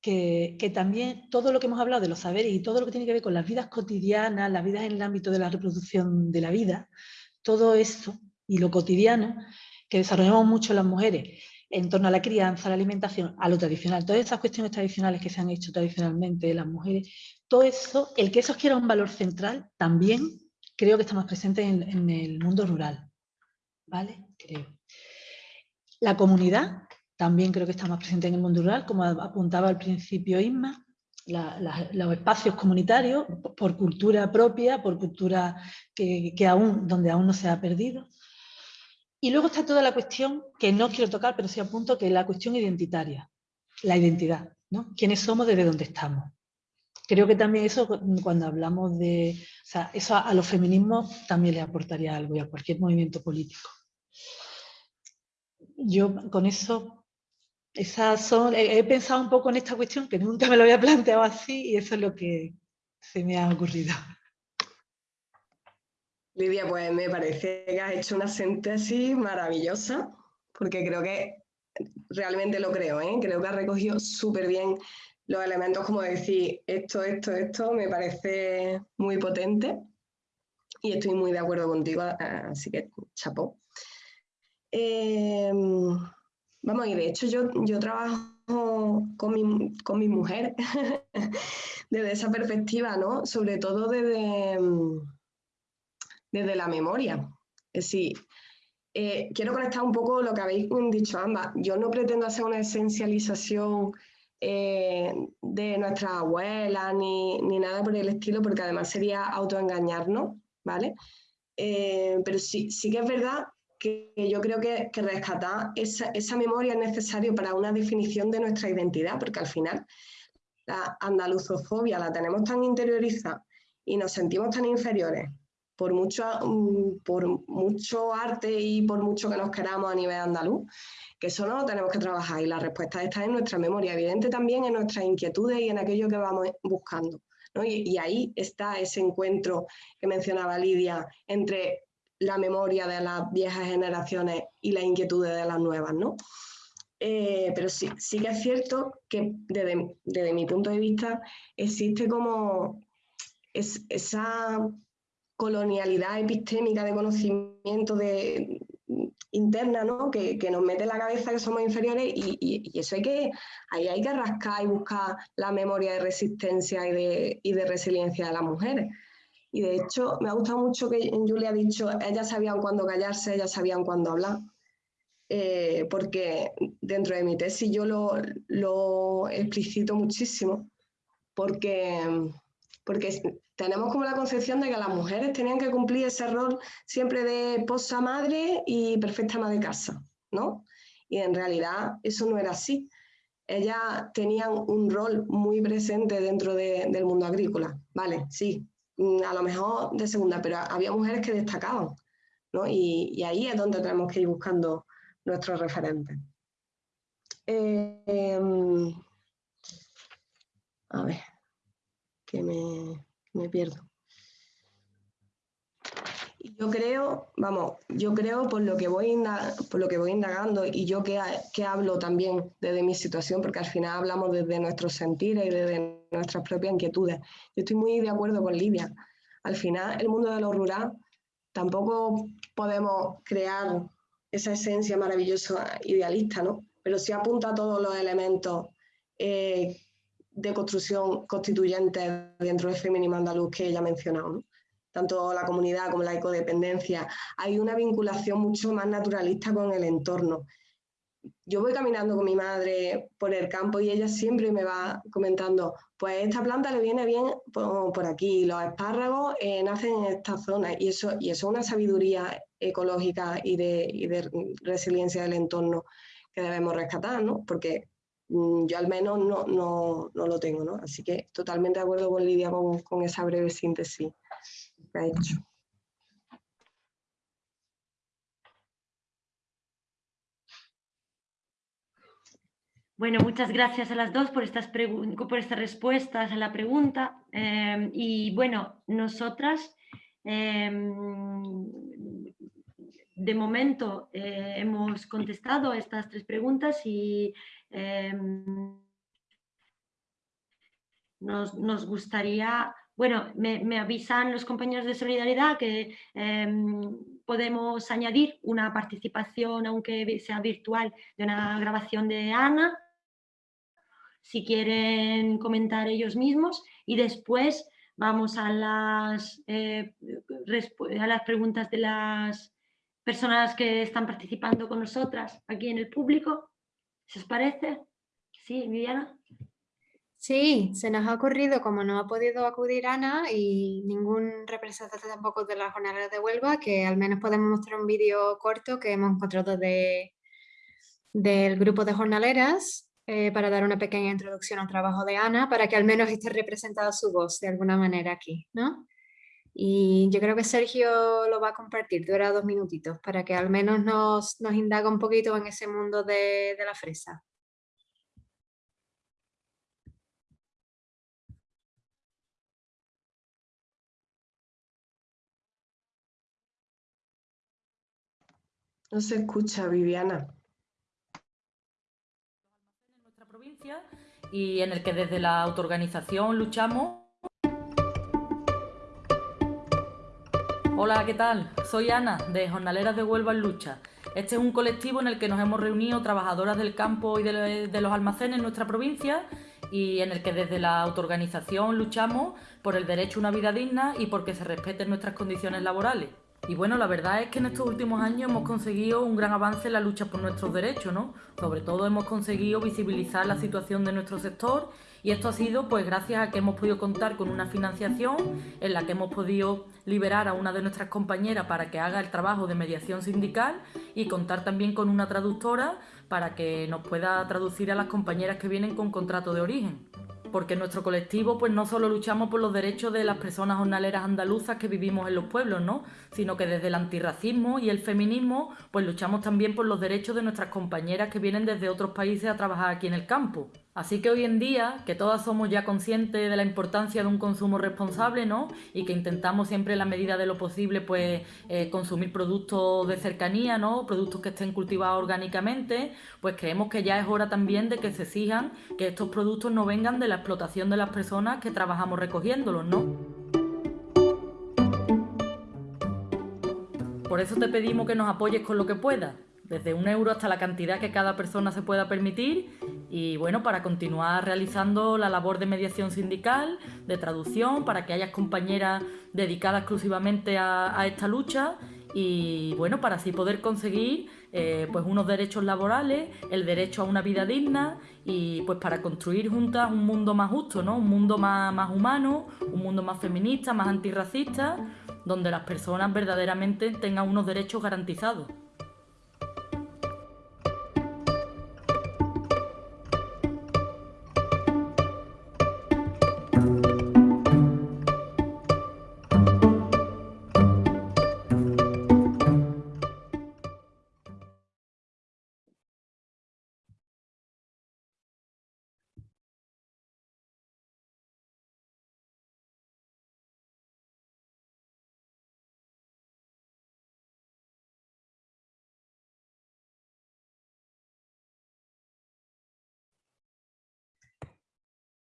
que, también todo lo que hemos hablado de los saberes y todo lo que tiene que ver con las vidas cotidianas, las vidas en el ámbito de la reproducción de la vida, todo eso y lo cotidiano que desarrollamos mucho las mujeres en torno a la crianza, a la alimentación, a lo tradicional, todas esas cuestiones tradicionales que se han hecho tradicionalmente de las mujeres, todo eso, el que eso quiera un valor central, también creo que está más presente en, el mundo rural. ¿Vale? Creo. La comunidad también creo que está más presente en el mundo rural, como apuntaba al principio Isma, los espacios comunitarios por cultura propia, por cultura que, aún, donde aún no se ha perdido. Y luego está toda la cuestión que no quiero tocar, pero sí apunto, que es la cuestión identitaria, la identidad, ¿no? ¿Quiénes somos desde dónde estamos? Creo que también eso, cuando hablamos de... O sea, eso a los feminismos también le aportaría algo y a cualquier movimiento político yo con eso, esas son, he, pensado un poco en esta cuestión que nunca me lo había planteado así y eso es lo que se me ha ocurrido. Lidia, pues me parece que has hecho una síntesis maravillosa, porque creo que realmente lo creo, ¿eh? creo que has recogido súper bien los elementos como decir esto, esto, esto, me parece muy potente y estoy muy de acuerdo contigo, así que chapó. Em, vamos, y de hecho yo, yo trabajo con mi, con mi mujer desde esa perspectiva, ¿no? Sobre todo desde, desde la memoria. Es decir, eh, quiero conectar un poco lo que habéis dicho ambas. Yo no pretendo hacer una esencialización eh, de nuestras abuelas ni, ni, nada por el estilo, porque además sería autoengañarnos, ¿vale? Eh, pero sí, sí que es verdad que yo creo que, rescatar esa, memoria es necesario para una definición de nuestra identidad, porque al final la andaluzofobia la tenemos tan interiorizada y nos sentimos tan inferiores por mucho, mm, por mucho arte y por mucho que nos queramos a nivel andaluz, que eso no lo tenemos que trabajar y la respuesta está en nuestra memoria, evidente también en nuestras inquietudes y en aquello que vamos buscando. y ahí está ese encuentro que mencionaba Lidia entre la memoria de las viejas generaciones y las inquietudes de las nuevas, ¿no? Eh, pero sí, sí que es cierto que desde, mi punto de vista existe como esa colonialidad epistémica de conocimiento de, interna, ¿no? Que, nos mete en la cabeza que somos inferiores y, eso hay que, ahí hay que rascar y buscar la memoria de resistencia y de, y de resiliencia de las mujeres. Y de hecho, me ha gustado mucho que Julia ha dicho, ellas sabían cuándo callarse, ellas sabían cuándo hablar. Eh, porque dentro de mi tesis yo lo, lo explicito muchísimo, porque, porque tenemos como la concepción de que las mujeres tenían que cumplir ese rol siempre de esposa madre y perfecta ama de casa, ¿no? Y en realidad eso no era así. Ellas tenían un rol muy presente dentro del mundo agrícola, ¿vale? Sí, Mm, a lo mejor de segunda, pero había mujeres que destacaban, ¿no? Y, ahí es donde tenemos que ir buscando nuestros referentes. Em, a ver, que me, me pierdo. Yo creo, vamos, yo creo por lo que voy, por lo que voy indagando y yo que, que, hablo también desde mi situación, porque al final hablamos desde nuestros sentires y desde nuestras propias inquietudes. Yo estoy muy de acuerdo con Lidia. Al final, el mundo de lo rural tampoco podemos crear esa esencia maravillosa idealista, ¿no? Pero sí apunta a todos los elementos eh, de construcción constituyente dentro del feminismo andaluz que ella ha mencionado, tanto la comunidad como la ecodependencia, hay una vinculación mucho más naturalista con el entorno. Yo voy caminando con mi madre por el campo y ella siempre me va comentando, pues esta planta le viene bien por, aquí, los espárragos eh, nacen en esta zona y eso, y eso es una sabiduría ecológica y de, y de resiliencia del entorno debemos rescatar, ¿no? Porque yo al menos no, no, no, lo tengo, ¿no? Así que totalmente de acuerdo con Lidia con, esa breve síntesis que ha hecho. Bueno, muchas gracias a las dos por estas, por estas respuestas a la pregunta. Eh, y bueno, nosotras eh, de momento eh, hemos contestado estas tres preguntas y nos, gustaría, bueno, me, me, avisan los compañeros de Solidaridad que podemos añadir una participación, aunque sea virtual, de una grabación de Ana si quieren comentar ellos mismos y después vamos a las, eh, a las preguntas de las personas que están participando con nosotras aquí en el público. ¿Se os parece? ¿Sí, Viviana? Sí, se nos ha ocurrido, como no ha podido acudir Ana y ningún representante tampoco de la jornada de Huelva, que al menos podemos mostrar un vídeo corto que hemos encontrado de, del grupo de jornaleras eh, para dar una pequeña introducción al trabajo de Ana, para que al menos esté representada su voz de alguna manera aquí, ¿no? Y yo creo que Sergio lo va a compartir, dura dos minutitos, para que al menos nos, nos indaga un poquito en ese mundo de, de la fresa. No se escucha, Viviana. y en el que desde la autoorganización luchamos. Hola, ¿qué tal? Soy Ana, de Jornaleras de Huelva en Lucha. Este es un colectivo en el que nos hemos reunido trabajadoras del campo y de los almacenes en nuestra provincia y en el que desde la autoorganización luchamos por el derecho a una vida digna y porque se respeten nuestras condiciones laborales. Y bueno, la verdad es que en estos últimos años hemos conseguido un gran avance en la lucha por nuestros derechos, ¿no? Sobre todo hemos conseguido visibilizar la situación de nuestro sector y esto ha sido pues gracias a que hemos podido contar con una financiación en la que hemos podido liberar a una de nuestras compañeras para que haga el trabajo de mediación sindical y contar también con una traductora para que nos pueda traducir a las compañeras que vienen con contrato de origen porque en nuestro colectivo pues no solo luchamos por los derechos de las personas jornaleras andaluzas que vivimos en los pueblos, ¿no? sino que desde el antirracismo y el feminismo pues luchamos también por los derechos de nuestras compañeras que vienen desde otros países a trabajar aquí en el campo. Así que hoy en día, que todas somos ya conscientes de la importancia de un consumo responsable, ¿no? Y que intentamos siempre en la medida de lo posible, pues, eh, consumir productos de cercanía, ¿no? Productos que estén cultivados orgánicamente, pues creemos que ya es hora también de que se exijan que estos productos no vengan de la explotación de las personas que trabajamos recogiéndolos, ¿no? Por eso te pedimos que nos apoyes con lo que puedas desde un euro hasta la cantidad que cada persona se pueda permitir y bueno, para continuar realizando la labor de mediación sindical, de traducción, para que haya compañeras dedicadas exclusivamente a, esta lucha y bueno, para así poder conseguir eh, pues unos derechos laborales, el derecho a una vida digna y pues para construir juntas un mundo más justo, ¿no? Un mundo más, más humano, un mundo más feminista, más antirracista, donde las personas verdaderamente tengan unos derechos garantizados.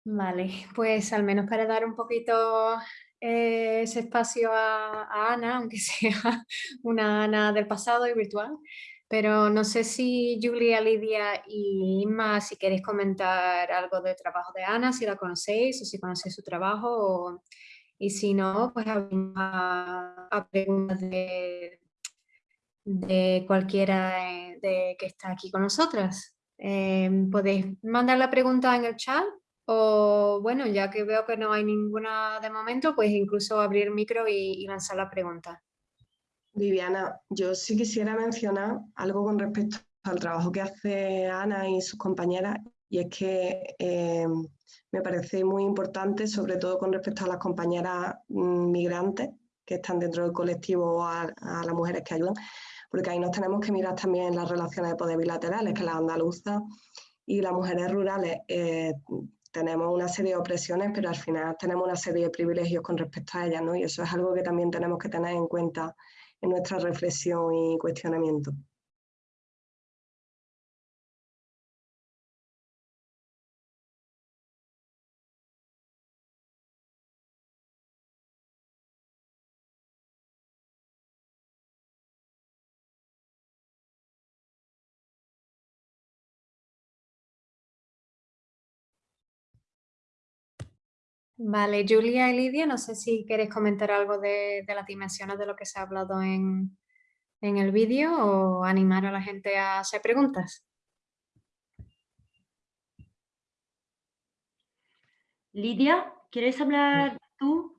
Vale, pues al menos para dar un poquito eh, ese espacio a, Ana, aunque sea una Ana del pasado y virtual, pero no sé si Julia, Lidia y Inma, si queréis comentar algo del trabajo de Ana, si la conocéis o si conocéis su trabajo, y si no, pues a, a preguntas de, de cualquiera eh, de, que está aquí con nosotras. Eh, podéis mandar la pregunta en el chat bueno, ya que veo que no hay ninguna de momento, pues incluso abrir micro y, lanzar la pregunta. Viviana, yo sí quisiera mencionar algo con respecto al trabajo que hace Ana y sus compañeras y es que eh, me parece muy importante, sobre todo con respecto a las compañeras mm, migrantes que están dentro del colectivo o a, las mujeres que ayudan, porque ahí nos tenemos que mirar también las relaciones de poder bilaterales, que las andaluzas y las mujeres rurales eh, tenemos una serie de opresiones, pero al final tenemos una serie de privilegios con respecto a ellas, ¿no? Y eso es algo que también tenemos que tener en cuenta en nuestra reflexión y cuestionamiento. Vale, Julia y Lidia, no sé si queréis comentar algo de, las dimensiones de lo que se ha hablado en, el vídeo o animar a la gente a hacer preguntas. Lidia, ¿quieres hablar tú?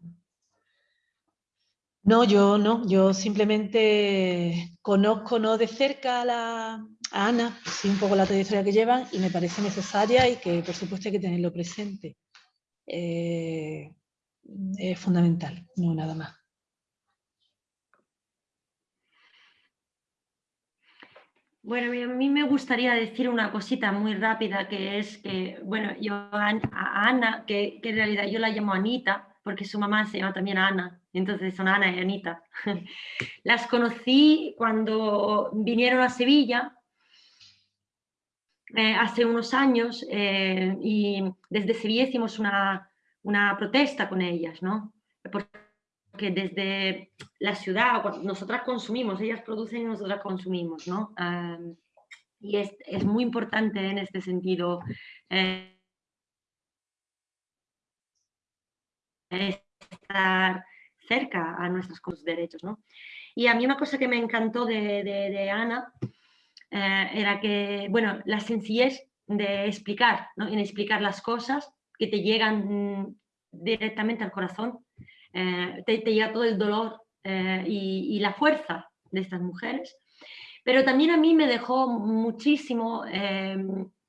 No, yo no, yo simplemente conozco no de cerca a, la, a Ana, sí un poco la trayectoria que llevan y me parece necesaria y que por supuesto hay que tenerlo presente. Eh, es fundamental, no nada más. Bueno, a mí me gustaría decir una cosita muy rápida, que es que, bueno, yo a Ana, que, en realidad yo la llamo Anita, porque su mamá se llama también Ana, entonces son Ana y Anita. Las conocí cuando vinieron a Sevilla eh, hace unos años eh, y desde Sevilla hicimos una, una, protesta con ellas, ¿no? Porque desde la ciudad, nosotras consumimos, ellas producen y nosotras consumimos, ¿no? y es, es, muy importante en este sentido eh, estar cerca a nuestros derechos, ¿no? Y a mí una cosa que me encantó de, de Ana eh, era que, bueno, la sencillez de explicar, ¿no? en explicar las cosas que te llegan mm, directamente al corazón, eh, te, llega todo el dolor eh, y, la fuerza de estas mujeres. Pero también a mí me dejó muchísimo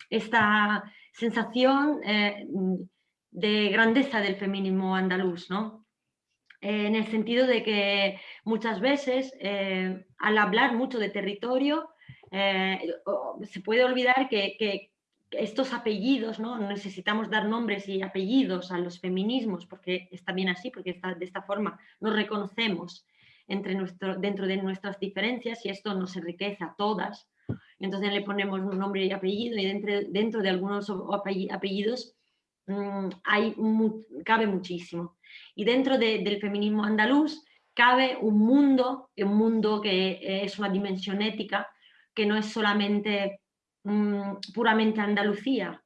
esta sensación de grandeza del feminismo andaluz, ¿no? en el sentido de que muchas veces al hablar mucho de territorio eh, se puede olvidar que, estos apellidos, ¿no? necesitamos dar nombres y apellidos a los feminismos, porque está bien así, porque de esta forma nos reconocemos entre nuestro, dentro de nuestras diferencias y esto nos enriquece a todas. Entonces le ponemos un nombre y apellido y dentro, dentro de algunos apellidos mm, hay, cabe muchísimo. Y dentro del feminismo andaluz cabe un mundo, un mundo que es una dimensión ética, que no es solamente mm, puramente Andalucía.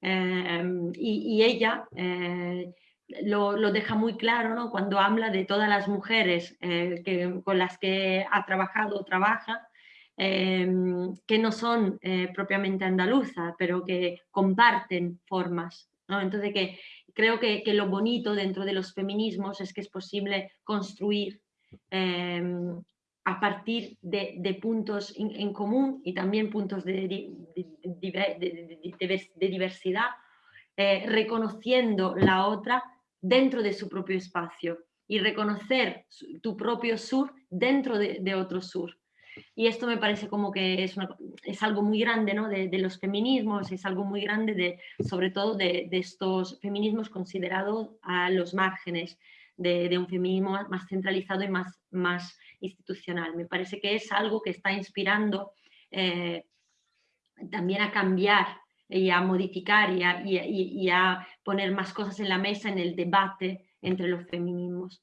Eh, y, ella eh, lo, deja muy claro ¿no? cuando habla de todas las mujeres eh, que, con las que ha trabajado o trabaja, que no son propiamente andaluzas, pero que comparten formas. ¿no? Entonces que creo que, que, lo bonito dentro de los feminismos es que es posible construir a partir de, puntos en, común y también puntos de, diversidad, reconociendo la otra dentro de su propio espacio y reconocer tu propio sur dentro de, otro sur. Y esto me parece como que es, es algo muy grande ¿no? de, los feminismos, es algo muy grande de, sobre todo de, estos feminismos considerados a los márgenes de, un feminismo más centralizado y más, más institucional. Me parece que es algo que está inspirando eh, también a cambiar y a modificar y a, poner más cosas en la mesa en el debate entre los feminismos.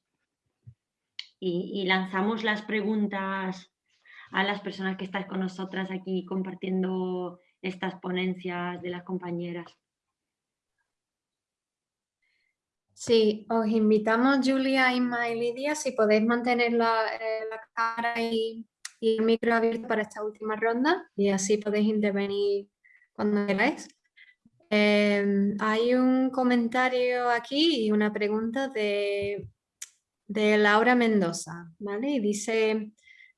Y, lanzamos las preguntas a las personas que están con nosotras aquí compartiendo estas ponencias de las compañeras. Sí, os invitamos, Julia, Inma y Lidia, si podéis mantener la, eh, cara y, el micro abierto para esta última ronda y así podéis intervenir cuando queráis. Em, hay un comentario aquí y una pregunta de, de Laura Mendoza, ¿vale? Y dice,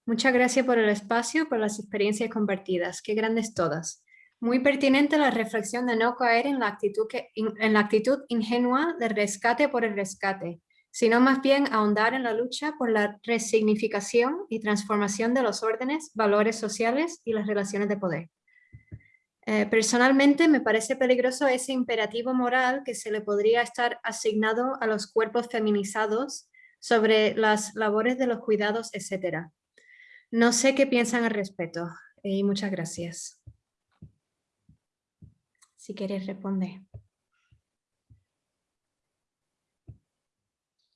Muchas gracias por el espacio, por las experiencias compartidas. Qué grandes todas. Muy pertinente la reflexión de no caer en la actitud, en la actitud ingenua de rescate por el rescate, sino más bien ahondar en la lucha por la resignificación y transformación de los órdenes, valores sociales y las relaciones de poder. Eh, personalmente me parece peligroso ese imperativo moral que se le podría estar asignado a los cuerpos feminizados sobre las labores de los cuidados, etc. No sé qué piensan al respecto y muchas gracias. Si quieres, responde.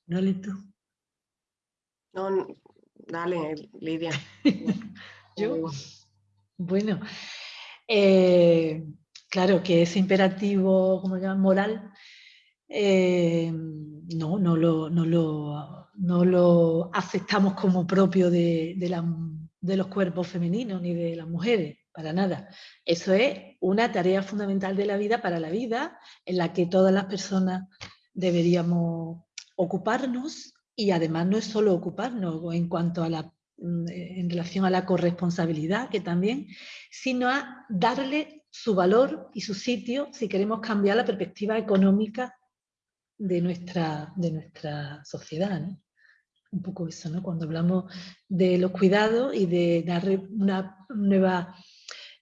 Dale tú. No, dale, Lidia. Yo, bueno, eh, claro que ese imperativo, como llaman, moral, eh, no, no lo, no, lo, no lo, aceptamos como propio de, de los cuerpos femeninos ni de las mujeres para nada. Eso es una tarea fundamental de la vida para la vida, en la que todas las personas deberíamos ocuparnos y además no es solo ocuparnos en cuanto a la mm, en relación a la corresponsabilidad, que también, sino a darle su valor y su sitio si queremos cambiar la perspectiva económica de nuestra, de nuestra sociedad. Un poco eso, ¿no? Cuando hablamos de los cuidados y de darle una nueva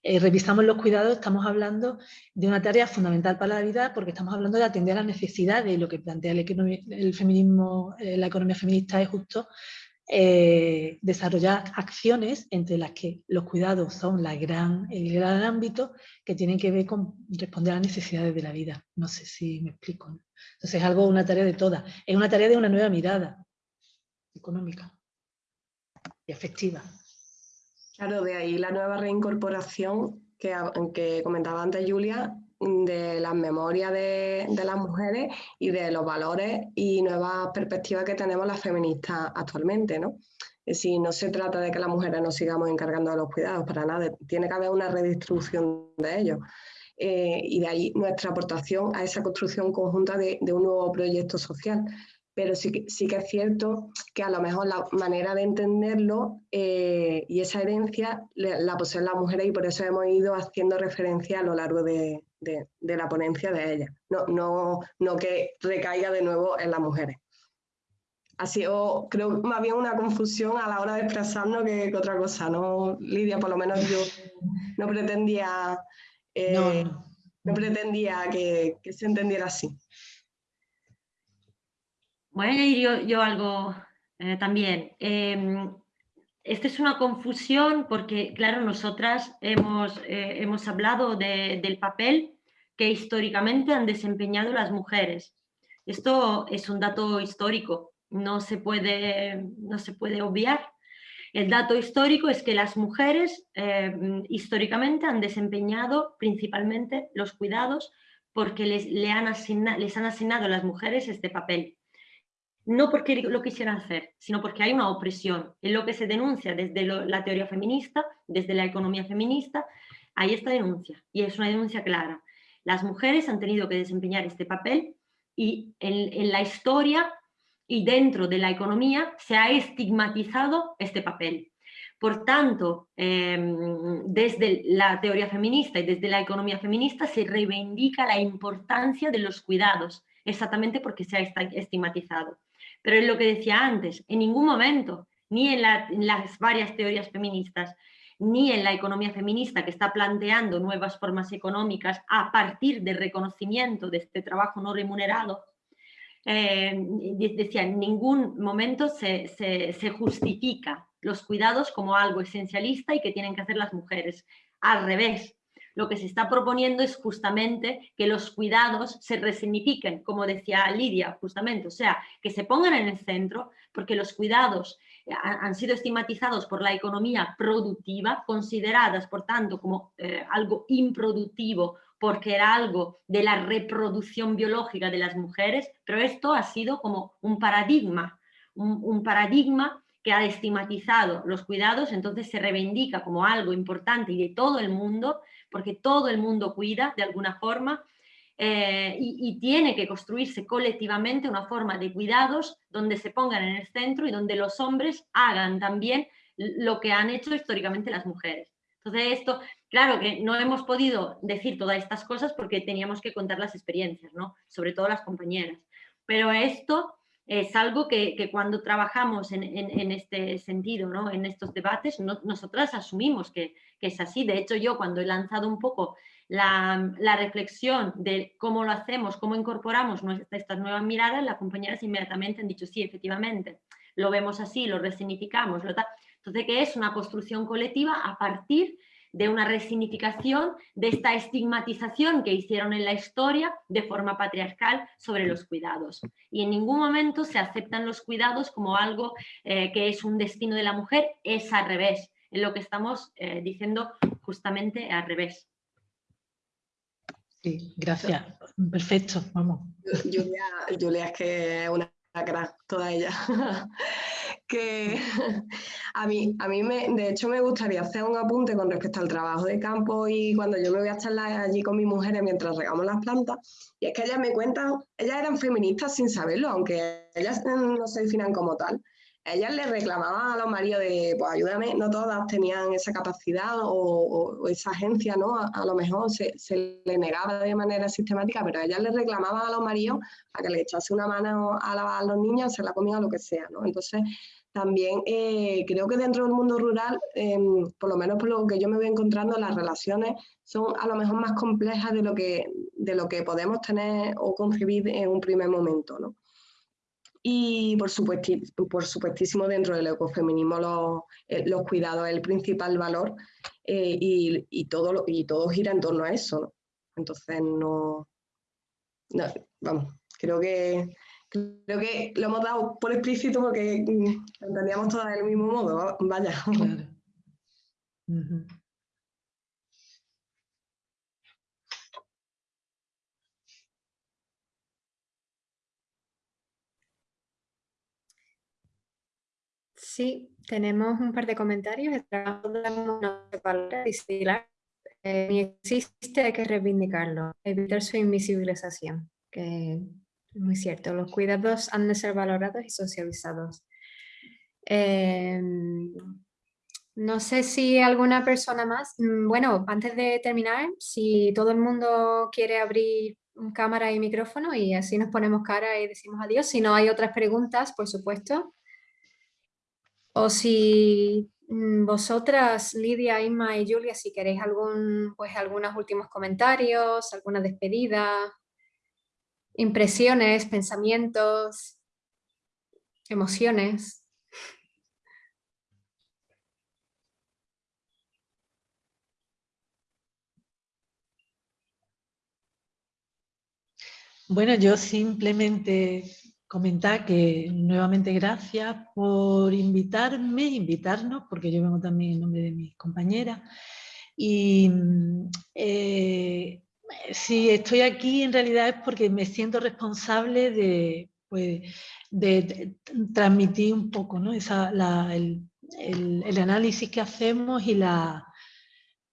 eh, revisamos los cuidados, estamos hablando de una tarea fundamental para la vida porque estamos hablando de atender a las necesidades lo que plantea el, feminismo, eh, la economía feminista es justo eh, desarrollar acciones entre las que los cuidados son el gran ámbito que tienen que ver con responder a las necesidades de la vida. No sé si me explico. Entonces es algo, una tarea de todas. Es una tarea de una nueva mirada económica y afectiva. Claro, de ahí la nueva reincorporación que, que comentaba antes Julia, de las memorias de, las mujeres y de los valores y nuevas perspectivas que tenemos las feministas actualmente, ¿no? Es no se trata de que las mujeres nos sigamos encargando de los cuidados, para nada, tiene que haber una redistribución de ellos. Eh, y de ahí nuestra aportación a esa construcción conjunta de, de un nuevo proyecto social pero sí, sí que es cierto que a lo mejor la manera de entenderlo eh, y esa herencia la poseen las mujeres y por eso hemos ido haciendo referencia a lo largo de, la ponencia de ella, no, no, no que recaiga de nuevo en las mujeres. Ha sido, creo, más bien una confusión a la hora de expresarnos que, otra cosa, ¿no? Lidia, por lo menos yo no pretendía, eh, no, pretendía que se entendiera así. Voy a añadir yo, algo eh, también. Eh, esta es una confusión porque, claro, nosotras hemos, eh, hemos hablado del papel que históricamente han desempeñado las mujeres. Esto es un dato histórico, no se puede, no se puede obviar. El dato histórico es que las mujeres históricamente han desempeñado principalmente los cuidados porque les, le han les han asignado a las mujeres este papel no porque lo quisieran hacer, sino porque hay una opresión. Es lo que se denuncia desde la teoría feminista, desde la economía feminista, hay esta denuncia y es una denuncia clara. Las mujeres han tenido que desempeñar este papel y en, la historia y dentro de la economía se ha estigmatizado este papel. Por tanto, em, desde la teoría feminista y desde la economía feminista se reivindica la importancia de los cuidados, exactamente porque se ha estigmatizado. Pero es lo que decía antes, en ningún momento, ni en, las varias teorías feministas, ni en la economía feminista que está planteando nuevas formas económicas a partir del reconocimiento de este trabajo no remunerado, eh, decía, en ningún momento se, se, justifica los cuidados como algo esencialista y que tienen que hacer las mujeres. Al revés, lo que se está proponiendo es justamente que los cuidados se resignifiquen, como decía Lidia, justamente, o sea, que se pongan en el centro, porque los cuidados eh, han sido estigmatizados por la economía productiva, consideradas, por tanto, como eh, algo improductivo, porque era algo de la reproducción biológica de las mujeres, pero esto ha sido como un paradigma, un paradigma que ha estigmatizado los cuidados, entonces se reivindica como algo importante y de todo el mundo, porque todo el mundo cuida de alguna forma eh, y, tiene que construirse colectivamente una forma de cuidados donde se pongan en el centro y donde los hombres hagan también lo que han hecho históricamente las mujeres. Entonces esto, claro que no hemos podido decir todas estas cosas porque teníamos que contar las experiencias, ¿no? Sobre todo las compañeras. Pero esto es algo que, cuando trabajamos en, este sentido, ¿no? en estos debates, nosotras asumimos que, es así. De hecho, yo cuando he lanzado un poco la, reflexión de cómo lo hacemos, cómo incorporamos estas nuevas miradas, las compañeras inmediatamente han dicho, sí, efectivamente, lo vemos así, lo resignificamos. Lo Entonces, que es una construcción colectiva a partir una resignificación de esta estigmatización que hicieron en la historia de forma patriarcal sobre los cuidados. Y en ningún momento se aceptan los cuidados como algo eh, que es un destino de la mujer, es al revés, en lo que estamos eh, diciendo justamente al revés. Sí, gracias. Perfecto, vamos. Julia, Julia es que es una crack, toda ella. Que a mí, a mí me, de hecho me gustaría hacer un apunte con respecto al trabajo de campo y cuando yo me voy a charlar allí con mis mujeres mientras regamos las plantas, y es que ellas me cuentan, ellas eran feministas sin saberlo, aunque ellas no se definan como tal ellas le reclamaban a los maridos de, pues ayúdame, no todas tenían esa capacidad o, esa agencia, ¿no? A, lo mejor se, le negaba de manera sistemática, pero ellas le reclamaban a los maridos a que le echase una mano a lavar a los niños, hacer la comida, lo que sea, ¿no? Entonces, también eh, creo que dentro del mundo rural, em, por lo menos por lo que yo me voy encontrando, las relaciones son a lo mejor más complejas de lo que, de lo que podemos tener o concebir en un primer momento, ¿no? Y por, por supuestísimo dentro del ecofeminismo los, eh, los cuidados es el principal valor eh, y, y, todo y todo gira en torno a eso. Entonces no, vamos, creo que creo que lo hemos dado por explícito porque mm, entendíamos todas del mismo modo, vaya. Sí, tenemos un par de comentarios. El trabajo de la eh, existe, hay que reivindicarlo, evitar su invisibilización, que muy cierto. Los cuidados han de ser valorados y socializados. Em, no sé si alguna persona más. Mm, bueno, antes de terminar, si todo el mundo quiere abrir cámara y micrófono y así nos ponemos cara y decimos adiós. Si no hay otras preguntas, por supuesto, o si mm, vosotras, Lidia, Inma y Julia, si queréis algún, pues, algunos últimos comentarios, alguna despedida, impresiones, pensamientos, emociones. Bueno, yo simplemente comentar que nuevamente gracias por invitarme, invitarnos, porque yo vengo también en nombre de mis compañeras. Y eh, si estoy aquí en realidad es porque me siento responsable de, pues, de, transmitir un poco ¿no? El, análisis que hacemos y la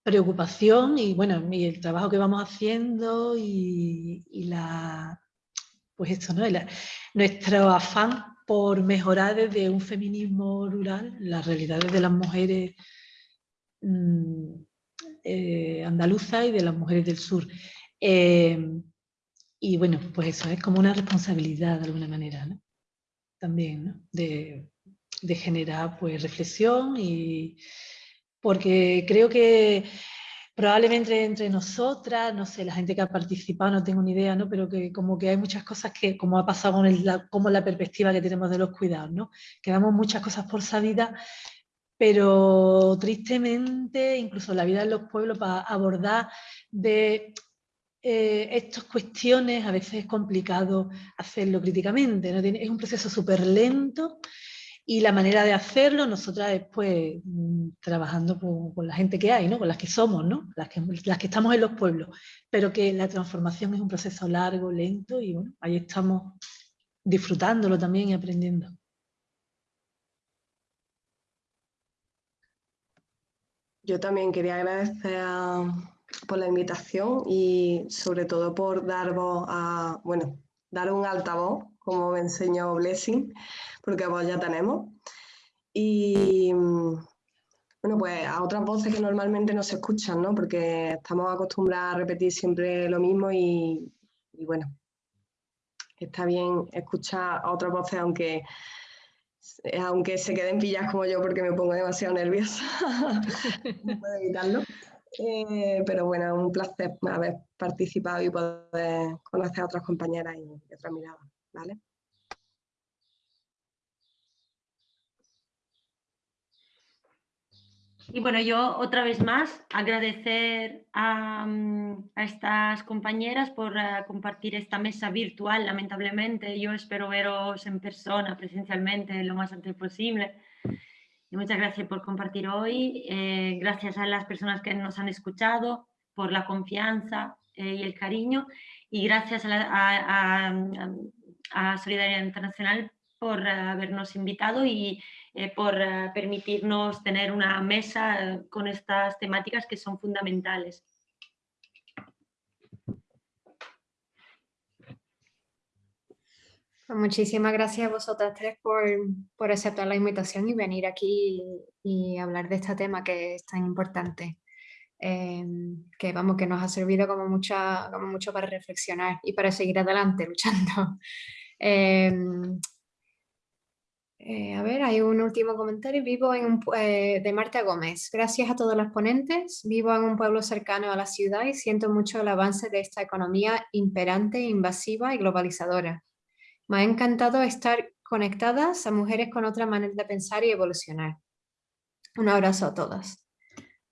preocupación y bueno, el trabajo que vamos haciendo y, y la pues esto, ¿no? nuestro afán por mejorar desde un feminismo rural las realidades de las mujeres mm, eh, andaluzas y de las mujeres del sur. Eh, y bueno, pues eso es como una responsabilidad de alguna manera, ¿no? También, ¿no? De, de generar pues reflexión y porque creo que probablemente entre nosotras, no sé, la gente que ha participado, no tengo ni idea, ¿no? Pero que como que hay muchas cosas que, como ha pasado con la, como la perspectiva que tenemos de los cuidados, ¿no? Que damos muchas cosas por sabida, pero tristemente, incluso la vida en los pueblos, para abordar de eh, estas cuestiones, a veces es complicado hacerlo críticamente, es un proceso súper lento, y la manera de hacerlo, nosotras después mm, trabajando con, la gente que hay, ¿no? con las que somos, ¿no? las, que, las que estamos en los pueblos, pero que la transformación es un proceso largo, lento y bueno, ahí estamos disfrutándolo también y aprendiendo. Yo también quería agradecer por la invitación y sobre todo por dar voz a, bueno, dar un altavoz, como me enseñó Blessing, porque vos ya tenemos. Y, bueno, pues a otras voces que normalmente no se escuchan, ¿no? Porque estamos acostumbrados a repetir siempre lo mismo y, bueno, está bien escuchar a otras voces aunque, aunque se queden pillas como yo porque me pongo demasiado nerviosa. puedo evitarlo. Eh, pero bueno, un placer haber participado y poder conocer a otras compañeras y, y otras miradas, ¿vale? Y bueno, yo otra vez más agradecer a, mm, estas compañeras por eh, compartir esta mesa virtual, lamentablemente. Yo espero veros en persona, presencialmente, lo más antes posible. Y muchas gracias por compartir hoy. Eh, gracias a las personas que nos han escuchado, por la confianza eh, y el cariño. Y gracias a, a Solidaridad Internacional por habernos invitado y eh, por eh, permitirnos tener una mesa eh, con estas temáticas que son fundamentales. Pues muchísimas gracias a vosotras tres por, aceptar la invitación y venir aquí y, hablar de este tema que es tan importante. que vamos, que nos ha servido como, mucha, como mucho para reflexionar y para seguir adelante luchando. Eh, a ver, hay un último comentario. Vivo en eh, de Marta Gómez. Gracias a todos los ponentes. Vivo en un pueblo cercano a la ciudad y siento mucho el avance de esta economía imperante, invasiva y globalizadora. Me ha encantado estar conectadas a mujeres con otra manera de pensar y evolucionar. Un abrazo a todas.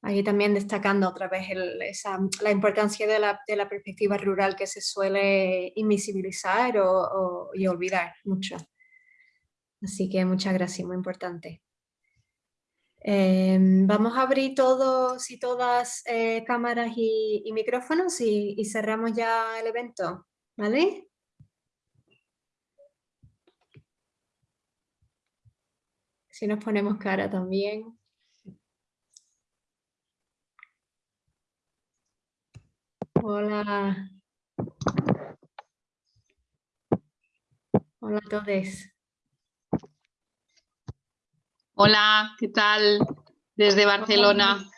Aquí también destacando otra vez la importancia de la, perspectiva rural que se suele invisibilizar y olvidar mucho. Así que muchas gracias, muy importante. Em, vamos a abrir todos y todas eh, cámaras y, micrófonos y, cerramos ya el evento, ¿vale? Si nos ponemos cara también. Hola. Hola a todos. Hola, ¿qué tal? Desde Barcelona.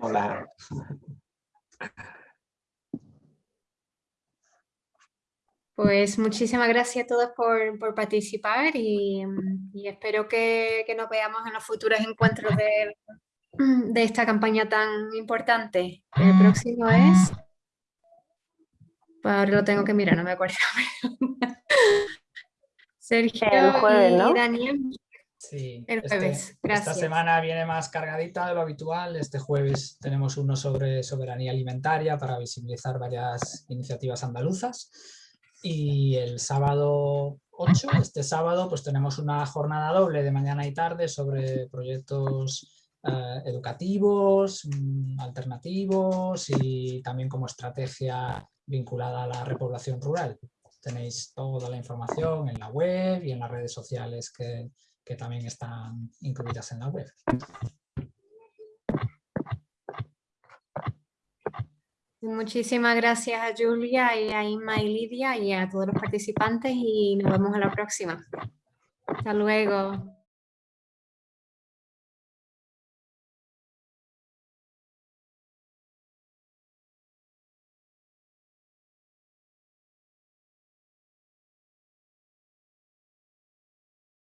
Hola. Pues muchísimas gracias a todos por, participar y, espero que, nos veamos en los futuros encuentros de, de esta campaña tan importante. El próximo es... Pues ahora lo tengo que mirar, no me acuerdo. Sergio y Daniel Sí, este, Esta semana viene más cargadita de lo habitual. Este jueves tenemos uno sobre soberanía alimentaria para visibilizar varias iniciativas andaluzas. Y el sábado 8, este sábado, pues tenemos una jornada doble de mañana y tarde sobre proyectos eh, educativos, mm, alternativos y también como estrategia vinculada a la repoblación rural. Tenéis toda la información en la web y en las redes sociales que, que también están incluidas en la web. Muchísimas gracias a Julia y a Inma y Lidia y a todos los participantes y nos vemos a la próxima. Hasta luego.